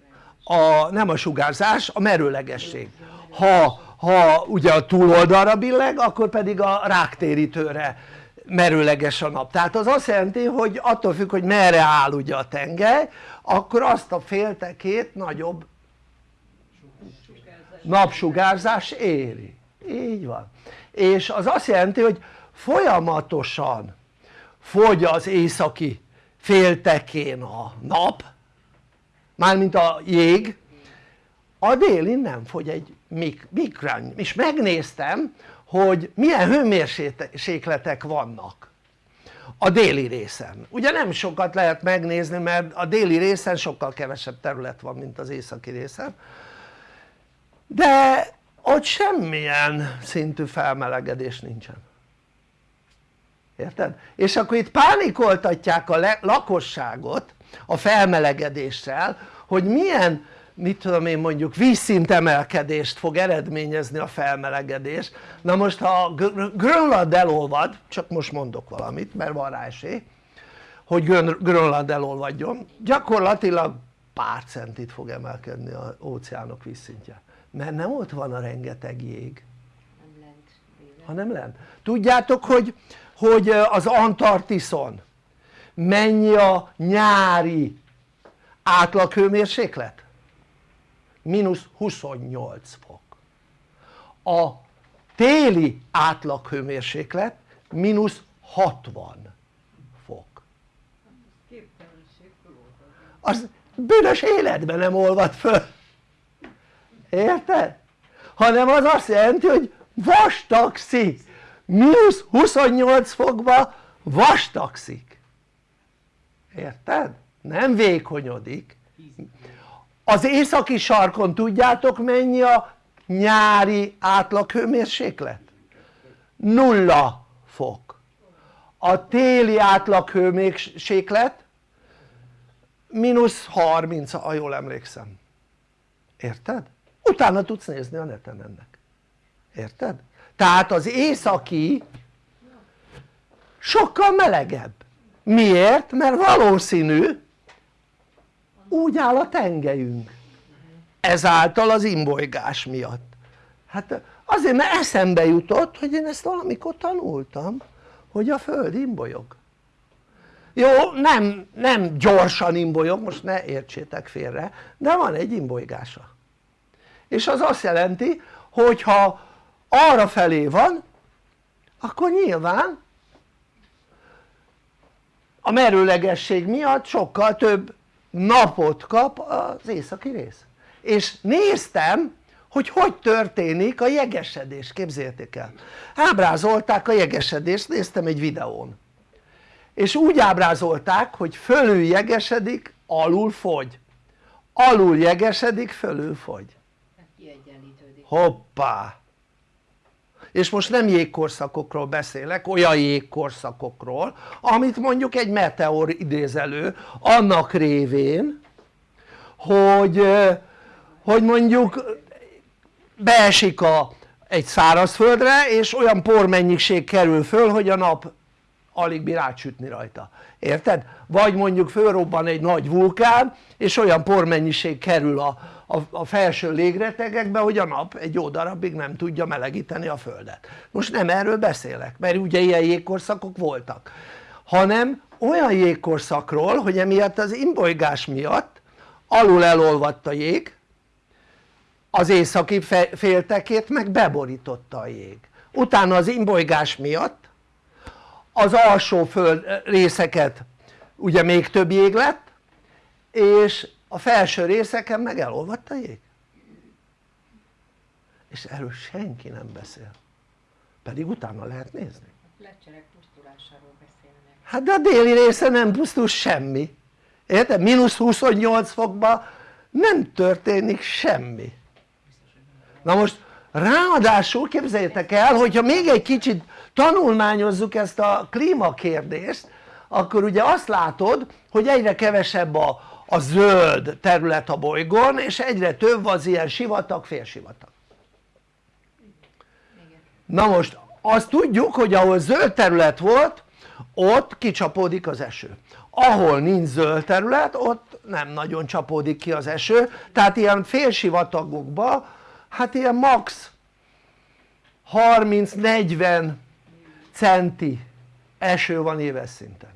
A, nem a sugárzás, a merőlegesség. Ha, ha ugye a túloldalra billeg akkor pedig a ráktérítőre merőleges a nap. Tehát az azt jelenti hogy attól függ hogy merre áll ugye a tengely akkor azt a féltekét nagyobb napsugárzás éri, így van. És az azt jelenti hogy folyamatosan fogy az északi féltekén a nap mármint a jég. A délin nem fogy egy mikrán és megnéztem hogy milyen hőmérsékletek vannak a déli részen. Ugye nem sokat lehet megnézni mert a déli részen sokkal kevesebb terület van mint az északi részen de ott semmilyen szintű felmelegedés nincsen. Érted? és akkor itt pánikoltatják a lakosságot a felmelegedéssel hogy milyen mit tudom én mondjuk vízszintemelkedést fog eredményezni a felmelegedés. Na most ha Grönland elolvad csak most mondok valamit mert van rá esély hogy Grönland elolvadjon gyakorlatilag pár centit fog emelkedni az óceánok vízszintje mert nem ott van a rengeteg jég. Hanem lent tudjátok hogy, hogy az Antarktiszon mennyi a nyári átlaghőmérséklet? mínusz 28 fok. A téli átlaghőmérséklet mínusz 60 fok. Az bűnös életben nem olvad föl érted? hanem az azt jelenti hogy vastagszik mínusz 28 fokba vastagszik érted? nem vékonyodik az északi sarkon tudjátok mennyi a nyári átlaghőmérséklet? nulla fok a téli átlaghőmérséklet mínusz 30 ha jól emlékszem érted? Utána tudsz nézni a neten ennek. Érted? tehát az északi sokkal melegebb. Miért? mert valószínű úgy áll a tengelyünk. Ezáltal az imbolygás miatt. Hát azért mert eszembe jutott hogy én ezt valamikor tanultam hogy a föld imbolyog. Jó nem, nem gyorsan imbolyog most ne értsétek félre de van egy imbolygása és az azt jelenti hogyha arra felé van akkor nyilván a merőlegesség miatt sokkal több napot kap az északi rész. És néztem hogy hogy történik a jegesedés, képzeljétek el. Ábrázolták a jegesedést, néztem egy videón. És úgy ábrázolták hogy fölül jegesedik, alul fogy. Alul jegesedik, fölül fogy hoppá és most nem jégkorszakokról beszélek, olyan jégkorszakokról amit mondjuk egy meteor idéz elő annak révén hogy, hogy mondjuk beesik a, egy szárazföldre és olyan pormennyiség kerül föl hogy a nap alig bír átsütni rajta, érted? vagy mondjuk fölrobban egy nagy vulkán és olyan pormennyiség kerül a, a, felső légretegekbe hogy a nap egy jó darabig nem tudja melegíteni a földet. Most nem erről beszélek mert ugye ilyen jégkorszakok voltak hanem olyan jégkorszakról hogy emiatt az imbolygás miatt alul elolvadt a jég az északi féltekét meg beborította a jég. Utána az imbolygás miatt az alsó föld részeket ugye még több jég lett és a felső részeken meg elolvadt a jég. És erről senki nem beszél. Pedig utána lehet nézni. Hát de a déli része nem pusztul semmi. Érted? mínusz 28 fokban nem történik semmi. Na most ráadásul képzeljétek el hogyha még egy kicsit tanulmányozzuk ezt a klímakérdést akkor ugye azt látod hogy egyre kevesebb a, a zöld terület a bolygón és egyre több az ilyen sivatag, félsivatag. Na most azt tudjuk hogy ahol zöld terület volt ott kicsapódik az eső. Ahol nincs zöld terület ott nem nagyon csapódik ki az eső. Tehát ilyen félsivatagokban hát ilyen max. 30-40 centi eső van éves szinten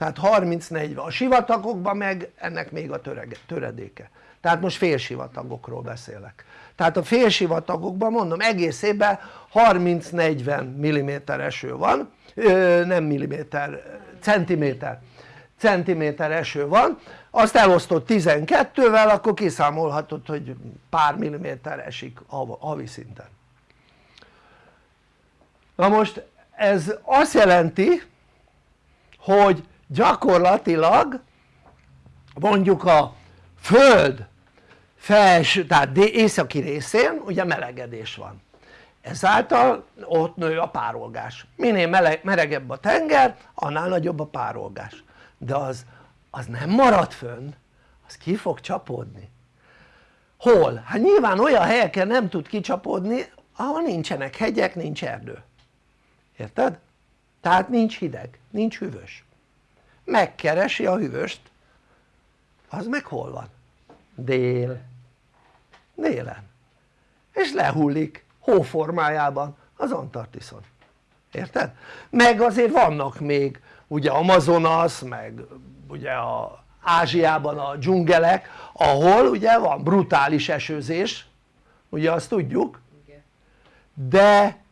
tehát 30-40, a sivatagokban meg ennek még a töredéke. Tehát most félsivatagokról beszélek. Tehát a félsivatagokban mondom egész évben 30-40 mm eső van. Nem milliméter, centiméter centiméter eső van. Azt elosztott 12-vel akkor kiszámolhatod hogy pár milliméter esik havi szinten. Na most ez azt jelenti hogy gyakorlatilag mondjuk a föld felső, tehát északi részén ugye melegedés van. Ezáltal ott nő a párolgás. Minél meleg, melegebb a tenger annál nagyobb a párolgás. De az, az nem marad fönn az ki fog csapódni. Hol? hát nyilván olyan helyeken nem tud kicsapódni ahol nincsenek hegyek, nincs erdő. Érted? tehát nincs hideg, nincs hűvös megkeresi a hűvöst. Az meg hol van? dél. Délen. És lehullik hóformájában az Antarktiszon érted? meg azért vannak még ugye Amazonas meg ugye a Ázsiában a dzsungelek ahol ugye van brutális esőzés. Ugye azt tudjuk. De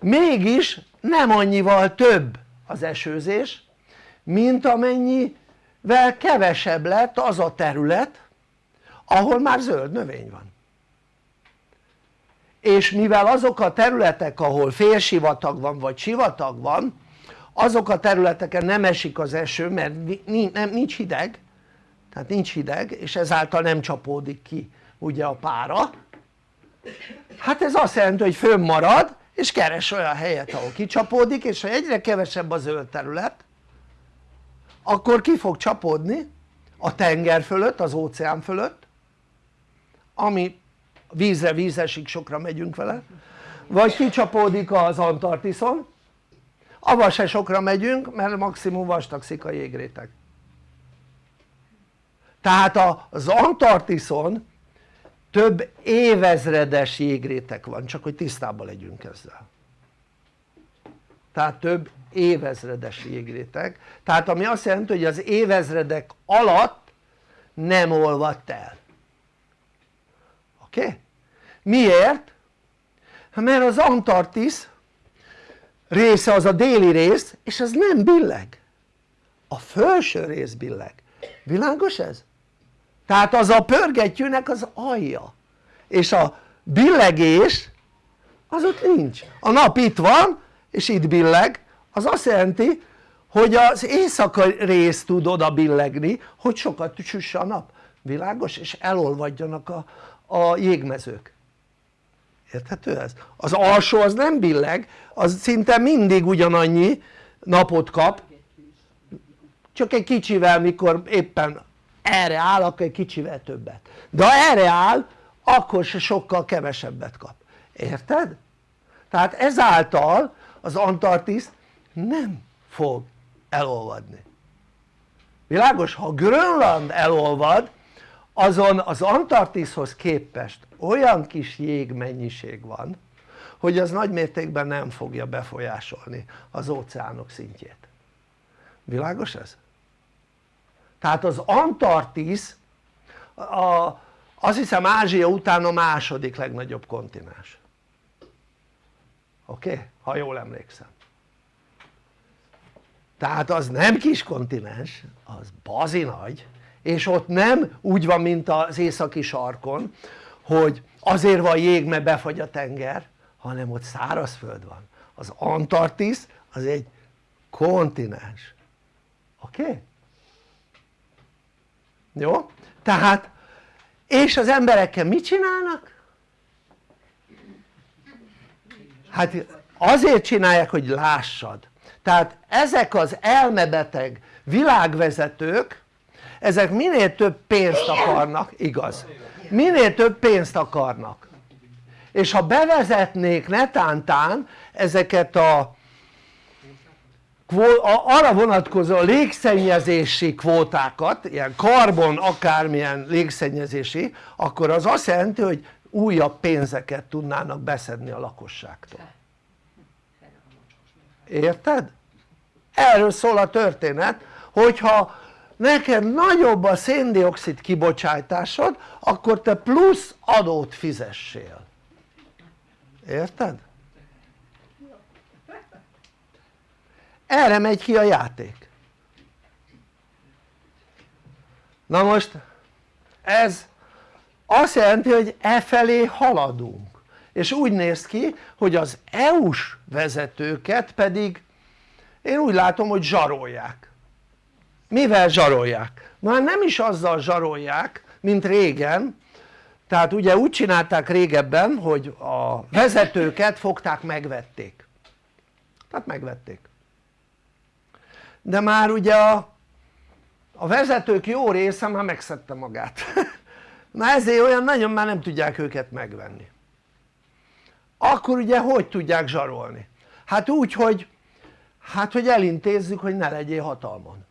mégis nem annyival több az esőzés mint amennyivel kevesebb lett az a terület ahol már zöld növény van. És mivel azok a területek ahol félsivatag van vagy sivatag van azok a területeken nem esik az eső mert nincs hideg tehát nincs hideg és ezáltal nem csapódik ki ugye a pára. Hát ez azt jelenti hogy fönnmarad és keres olyan helyet ahol kicsapódik és ha egyre kevesebb a zöld terület akkor ki fog csapódni a tenger fölött, az óceán fölött ami vízre vízesig sokra megyünk vele vagy kicsapódik az Antarktiszon avval se sokra megyünk mert maximum vastagszik a jégréteg tehát az Antarktiszon több évezredes jégrétek van csak hogy tisztában legyünk ezzel. Tehát több évezredes jégréteg. Tehát ami azt jelenti hogy az évezredek alatt nem olvadt el. Oké? Miért? Mert az Antarktisz része az a déli rész és az nem billeg. A felső rész billeg. Világos ez? tehát az a pörgettyűnek az alja. És a billegés az ott nincs. A nap itt van és itt billeg az azt jelenti hogy az éjszakai rész tud oda billegni hogy sokat süsse a nap világos? és elolvadjanak a, a jégmezők érthető ez? az alsó az nem billeg az szinte mindig ugyanannyi napot kap csak egy kicsivel mikor éppen erre áll akkor egy kicsivel többet de ha erre áll akkor se sokkal kevesebbet kap érted? tehát ezáltal az Antarktisz nem fog elolvadni világos? ha Grönland elolvad azon az Antarktiszhoz képest olyan kis jégmennyiség van hogy az nagy mértékben nem fogja befolyásolni az óceánok szintjét világos ez? tehát az Antarktisz a, azt hiszem Ázsia után a második legnagyobb kontinens oké? Ha jól emlékszem tehát az nem kis kontinens, az bazi nagy és ott nem úgy van mint az északi sarkon hogy azért van jég mert befagy a tenger hanem ott szárazföld van az Antarktisz az egy kontinens oké? Okay? jó? tehát és az emberekkel mit csinálnak? hát azért csinálják hogy lássad tehát ezek az elmebeteg világvezetők ezek minél több pénzt akarnak, igaz, minél több pénzt akarnak. És ha bevezetnék netántán ezeket a arra vonatkozó légszennyezési kvótákat, ilyen karbon akármilyen légszennyezési, akkor az azt jelenti hogy újabb pénzeket tudnának beszedni a lakosságtól érted? erről szól a történet hogyha neked nagyobb a széndiokszid kibocsátásod akkor te plusz adót fizessél érted? erre megy ki a játék na most ez azt jelenti hogy e felé haladunk és úgy néz ki hogy az EU-s vezetőket pedig én úgy látom hogy zsarolják. Mivel zsarolják? már nem is azzal zsarolják mint régen. Tehát ugye úgy csinálták régebben hogy a vezetőket fogták megvették. Tehát megvették. De már ugye a, a vezetők jó része már megszedte magát. Na ezért olyan nagyon már nem tudják őket megvenni akkor ugye hogy tudják zsarolni? hát úgy hogy hát hogy elintézzük hogy ne legyél hatalmon.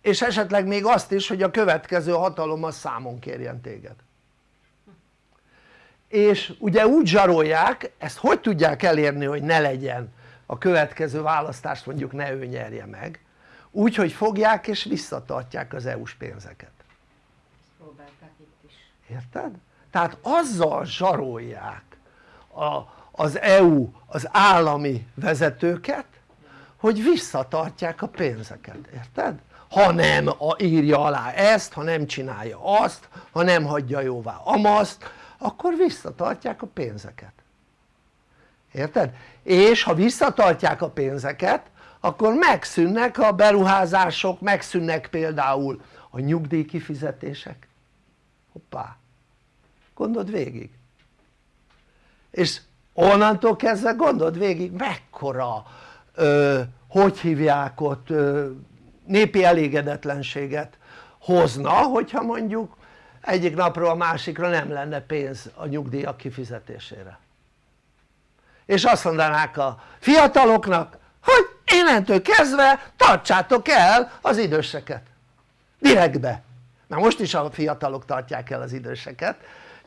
És esetleg még azt is hogy a következő hatalom az számon kérjen téged. És ugye úgy zsarolják, ezt hogy tudják elérni hogy ne legyen a következő választást mondjuk ne ő nyerje meg? Úgy hogy fogják és visszatartják az EU-s pénzeket. Érted? Tehát azzal zsarolják a, az EU, az állami vezetőket hogy visszatartják a pénzeket, érted? ha nem írja alá ezt, ha nem csinálja azt, ha nem hagyja jóvá amaszt akkor visszatartják a pénzeket érted? és ha visszatartják a pénzeket akkor megszűnnek a beruházások, megszűnnek például a nyugdíjkifizetések hoppá gondold végig? És onnantól kezdve gondold végig mekkora ö, hogy hívják ott ö, népi elégedetlenséget hozna hogyha mondjuk egyik napról a másikra nem lenne pénz a nyugdíjak kifizetésére. És azt mondanák a fiataloknak hogy innentől kezdve tartsátok el az időseket. Direktbe. Na most is a fiatalok tartják el az időseket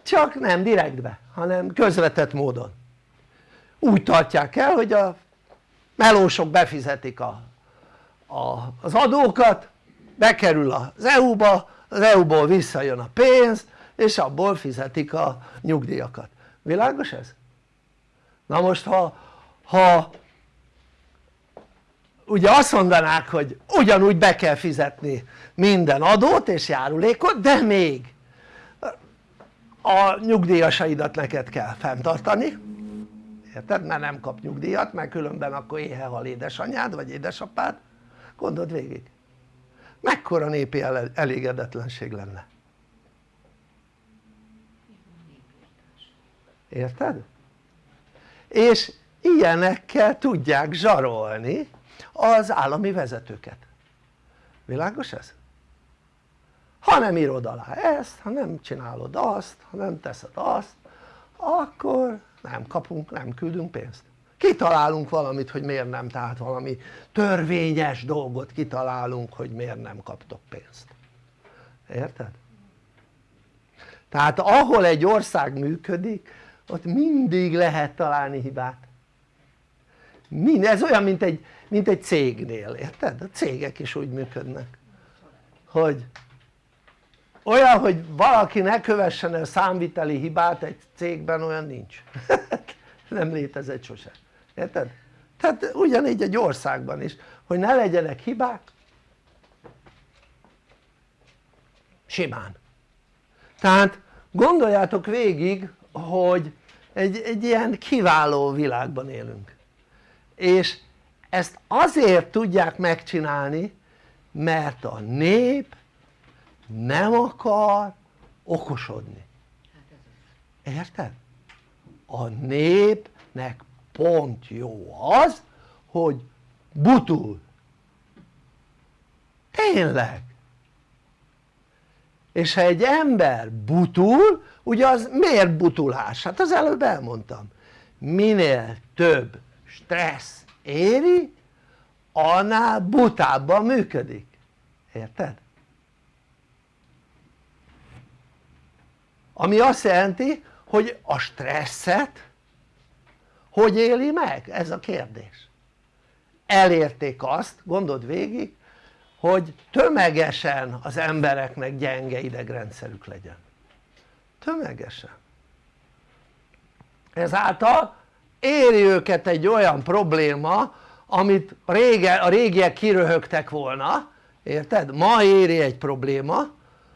csak nem direktbe hanem közvetett módon úgy tartják el hogy a melósok befizetik a, a, az adókat bekerül az EU-ba az EU-ból visszajön a pénz és abból fizetik a nyugdíjakat, világos ez? na most ha, ha ugye azt mondanák hogy ugyanúgy be kell fizetni minden adót és járulékot de még a nyugdíjasaidat neked kell fenntartani érted? mert nem kap nyugdíjat mert különben akkor éhehal édesanyád vagy édesapád gondold végig mekkora népi elégedetlenség lenne érted? és ilyenekkel tudják zsarolni az állami vezetőket világos ez? Ha nem írod alá ezt, ha nem csinálod azt, ha nem teszed azt akkor nem kapunk, nem küldünk pénzt kitalálunk valamit hogy miért nem, tehát valami törvényes dolgot kitalálunk hogy miért nem kaptok pénzt érted? tehát ahol egy ország működik ott mindig lehet találni hibát Mind, ez olyan mint egy, mint egy cégnél, érted? a cégek is úgy működnek hogy olyan hogy valaki ne kövessen el számviteli hibát egy cégben olyan nincs. Nem létezett sose, érted? tehát ugyanígy egy országban is hogy ne legyenek hibák simán. Tehát gondoljátok végig hogy egy, egy ilyen kiváló világban élünk. És ezt azért tudják megcsinálni mert a nép nem akar okosodni érted? a népnek pont jó az hogy butul tényleg és ha egy ember butul ugye az miért butulás? hát az előbb elmondtam minél több stressz éri annál butábban működik érted? Ami azt jelenti hogy a stresszet hogy éli meg? ez a kérdés elérték azt, gondold végig hogy tömegesen az embereknek gyenge idegrendszerük legyen tömegesen ezáltal éri őket egy olyan probléma amit rége, a régiek kiröhögtek volna érted? ma éri egy probléma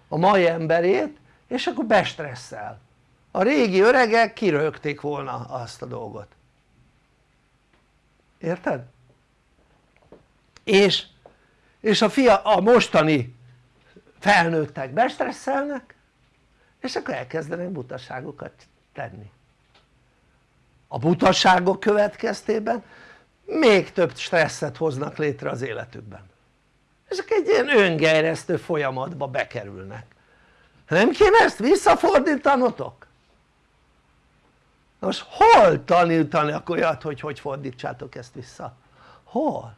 a mai emberét és akkor bestresszel. A régi öregek kirögték volna azt a dolgot. Érted? és, és a, fia, a mostani felnőttek bestresszelnek és akkor elkezdenek butaságokat tenni. A butaságok következtében még több stresszet hoznak létre az életükben. És akkor egy ilyen öngerjesztő folyamatba bekerülnek nem kéne ezt visszafordítanotok? most hol tanítanak olyat hogy hogy fordítsátok ezt vissza? hol?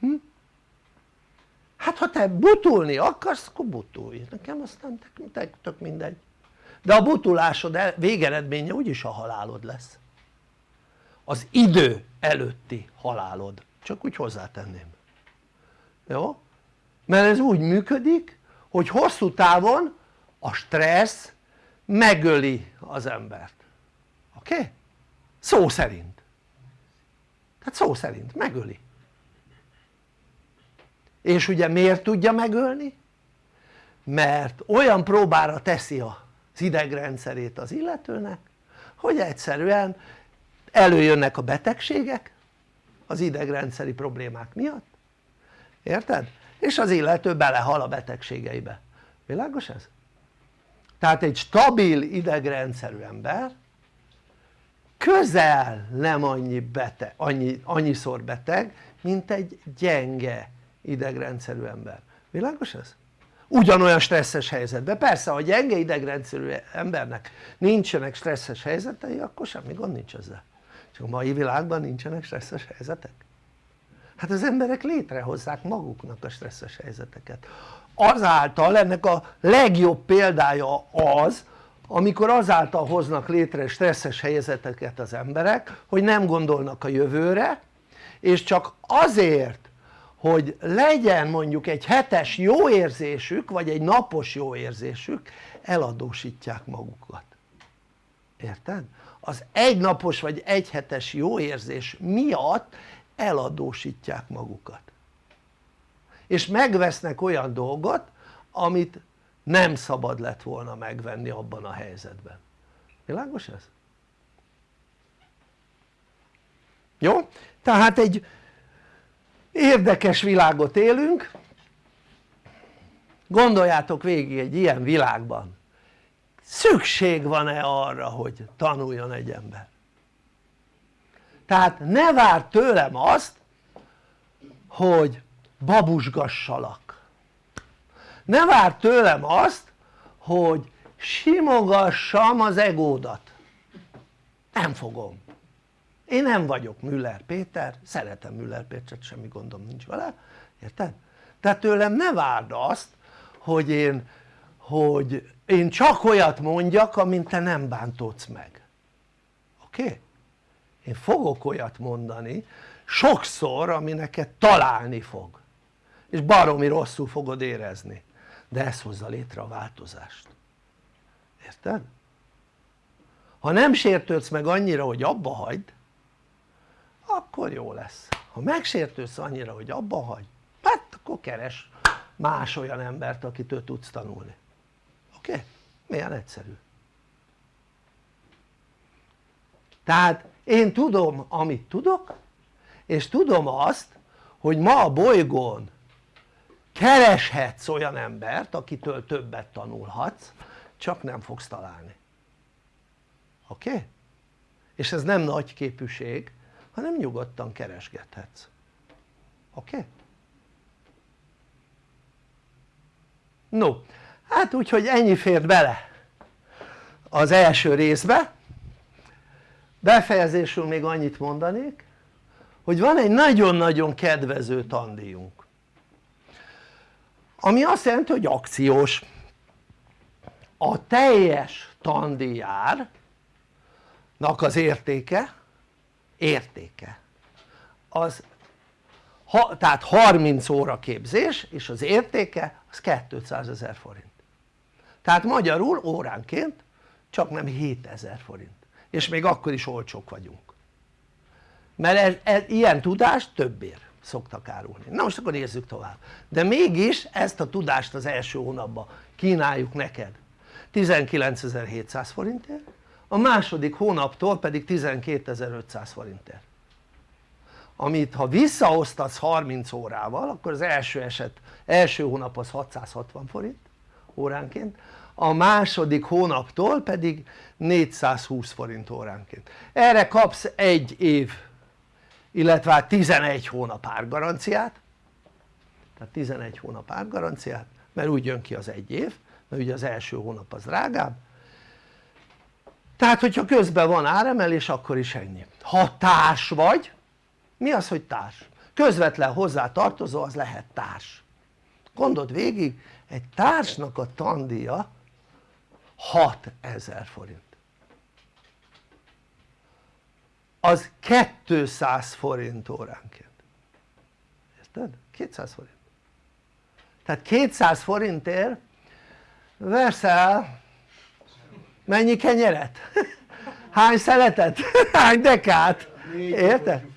Hm? hát ha te butulni akarsz akkor butulj, nekem aztán tök mindegy de a butulásod végeredménye úgyis a halálod lesz az idő előtti halálod csak úgy hozzátenném jó? mert ez úgy működik hogy hosszú távon a stressz megöli az embert oké? Okay? szó szerint tehát szó szerint megöli és ugye miért tudja megölni? mert olyan próbára teszi az idegrendszerét az illetőnek hogy egyszerűen előjönnek a betegségek az idegrendszeri problémák miatt érted? És az illető belehal a betegségeibe, világos ez? tehát egy stabil idegrendszerű ember közel nem annyi beteg, annyi, annyiszor beteg mint egy gyenge idegrendszerű ember, világos ez? ugyanolyan stresszes helyzetben, persze ha gyenge idegrendszerű embernek nincsenek stresszes helyzetei akkor semmi gond nincs ezzel. Csak a mai világban nincsenek stresszes helyzetek hát az emberek létrehozzák maguknak a stresszes helyzeteket azáltal ennek a legjobb példája az amikor azáltal hoznak létre stresszes helyzeteket az emberek hogy nem gondolnak a jövőre és csak azért hogy legyen mondjuk egy hetes jó érzésük vagy egy napos jó érzésük eladósítják magukat érted? az egynapos vagy egyhetes jó érzés miatt eladósítják magukat. És megvesznek olyan dolgot amit nem szabad lett volna megvenni abban a helyzetben. Világos ez? jó? tehát egy érdekes világot élünk. Gondoljátok végig egy ilyen világban. Szükség van-e arra hogy tanuljon egy ember tehát ne várd tőlem azt hogy babusgassalak ne várd tőlem azt hogy simogassam az egódat nem fogom én nem vagyok Müller Péter, szeretem Müller Pétert, semmi gondom nincs vele, érted? tehát tőlem ne várd azt hogy én, hogy én csak olyat mondjak amint te nem bántódsz meg oké? Okay? Én fogok olyat mondani sokszor ami neked találni fog és baromi rosszul fogod érezni de ez hozza létre a változást érted? ha nem sértődsz meg annyira hogy abba hagyd akkor jó lesz ha megsértődsz annyira hogy abba hagy hát akkor keres más olyan embert akitől tudsz tanulni oké? Okay? milyen egyszerű tehát én tudom amit tudok és tudom azt hogy ma a bolygón kereshetsz olyan embert akitől többet tanulhatsz csak nem fogsz találni oké? Okay? és ez nem nagy képűség hanem nyugodtan keresgethetsz oké? Okay? no hát úgyhogy ennyi fért bele az első részbe befejezésül még annyit mondanék hogy van egy nagyon-nagyon kedvező tandíjunk. Ami azt jelenti hogy akciós. A teljes tandíjárnak az értéke értéke. Az ha, tehát 30 óra képzés és az értéke az 200 ezer forint. Tehát magyarul óránként csak nem 7000 forint és még akkor is olcsók vagyunk. Mert ez, ez, ilyen tudás több ér szoktak árulni. Na most akkor nézzük tovább. De mégis ezt a tudást az első hónapban kínáljuk neked. 19.700 forintért a második hónaptól pedig 12.500 forintért. Amit ha visszaosztasz 30 órával akkor az első eset, első hónap az 660 forint óránként a második hónaptól pedig 420 forint óránként. Erre kapsz egy év illetve 11 hát hónap árgaranciát. Tehát 11 hónap árgaranciát mert úgy jön ki az egy év mert ugye az első hónap az drágább. Tehát hogyha közben van áremelés akkor is ennyi. Ha társ vagy mi az hogy társ? közvetlen hozzá tartozó az lehet társ. Gondold végig egy társnak a tandíja 6000 forint az 200 forint óránként érted? 200 forint tehát 200 forintért veszel mennyi kenyeret? hány szeletet? hány dekát? érted?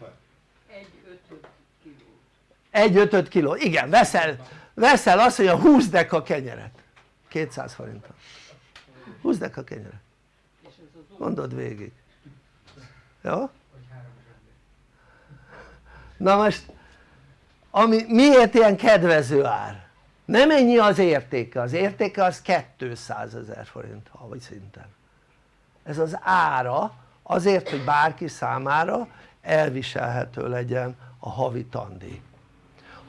egy ötöt kiló, igen veszel, veszel azt hogy a 20 deka kenyeret 200 forintra 20 deka kenyeret gondold végig. Jó? na most ami, miért ilyen kedvező ár? nem ennyi az értéke, az értéke az 200 ezer forint havi szinten. Ez az ára azért hogy bárki számára elviselhető legyen a havi tandíj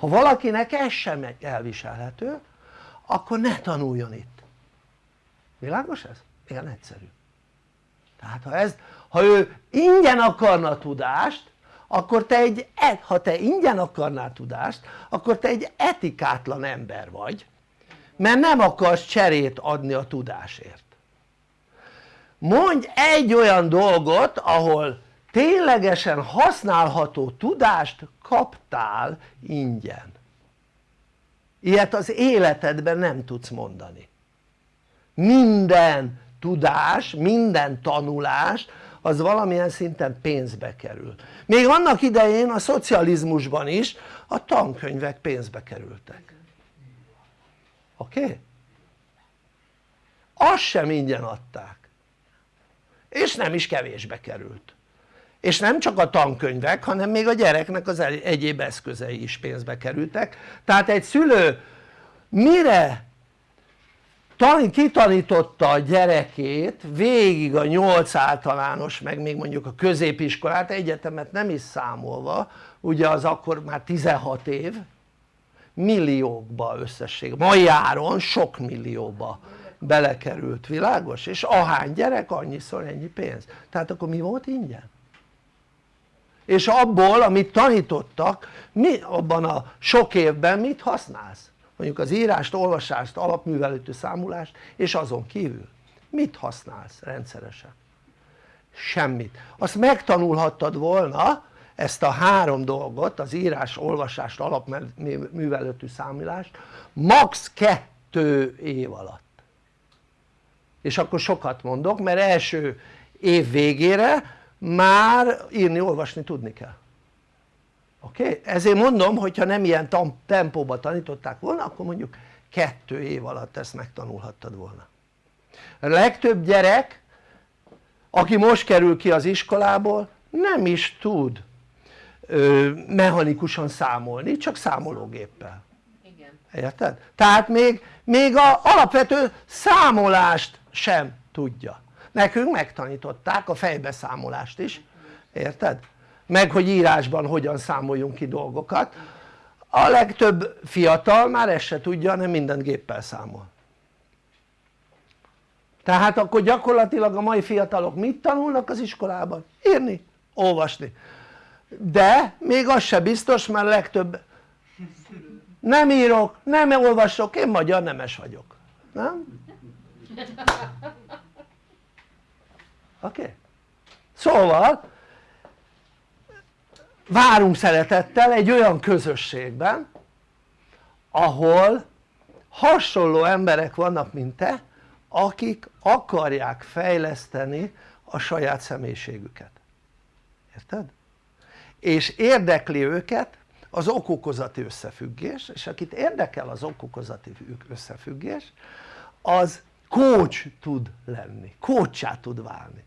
ha valakinek ez sem elviselhető akkor ne tanuljon itt világos ez? igen egyszerű. Tehát ha, ez, ha ő ingyen akarna tudást akkor te egy, e, ha te ingyen akarnál tudást akkor te egy etikátlan ember vagy mert nem akarsz cserét adni a tudásért. Mondj egy olyan dolgot ahol ténylegesen használható tudást kaptál ingyen. Ilyet az életedben nem tudsz mondani minden tudás, minden tanulás az valamilyen szinten pénzbe kerül még annak idején a szocializmusban is a tankönyvek pénzbe kerültek oké? Okay? azt sem ingyen adták és nem is kevésbe került és nem csak a tankönyvek hanem még a gyereknek az egyéb eszközei is pénzbe kerültek tehát egy szülő mire kitanította a gyerekét végig a 8 általános meg még mondjuk a középiskolát egyetemet nem is számolva ugye az akkor már 16 év milliókba összesség, mai áron sok millióba belekerült, világos? és ahány gyerek annyiszor ennyi pénz, tehát akkor mi volt ingyen? és abból amit tanítottak mi abban a sok évben mit használsz? Mondjuk az írást, olvasást, alapművelőtű számulást és azon kívül mit használsz rendszeresen? semmit, azt megtanulhattad volna ezt a három dolgot az írás, olvasást, alapművelőtű számulást max. kettő év alatt és akkor sokat mondok mert első év végére már írni, olvasni tudni kell oké? Okay? ezért mondom hogyha nem ilyen tempóban tanították volna akkor mondjuk kettő év alatt ezt megtanulhattad volna a legtöbb gyerek aki most kerül ki az iskolából nem is tud ö, mechanikusan számolni csak számológéppel Igen. érted? tehát még, még a alapvető számolást sem tudja nekünk megtanították a fejbeszámolást is érted? Meg hogy írásban hogyan számoljunk ki dolgokat a legtöbb fiatal már ezt se tudja hanem mindent géppel számol tehát akkor gyakorlatilag a mai fiatalok mit tanulnak az iskolában? írni, olvasni de még az se biztos mert legtöbb nem írok, nem olvasok, én magyar nemes vagyok nem? oké? Okay? szóval várunk szeretettel egy olyan közösségben ahol hasonló emberek vannak mint te akik akarják fejleszteni a saját személyiségüket érted? és érdekli őket az okokozati összefüggés és akit érdekel az okokozati összefüggés az coach tud lenni, coachá tud válni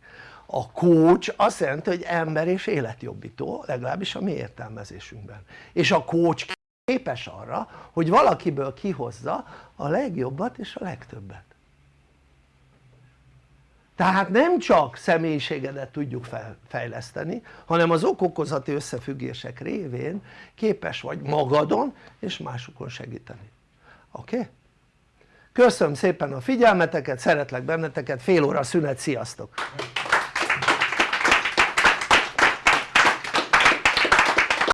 a coach azt jelenti hogy ember és életjobbító legalábbis a mi értelmezésünkben és a coach képes arra hogy valakiből kihozza a legjobbat és a legtöbbet tehát nem csak személyiségedet tudjuk fejleszteni hanem az okokozati összefüggések révén képes vagy magadon és másokon segíteni oké? Okay? köszönöm szépen a figyelmeteket, szeretlek benneteket, fél óra szünet, sziasztok!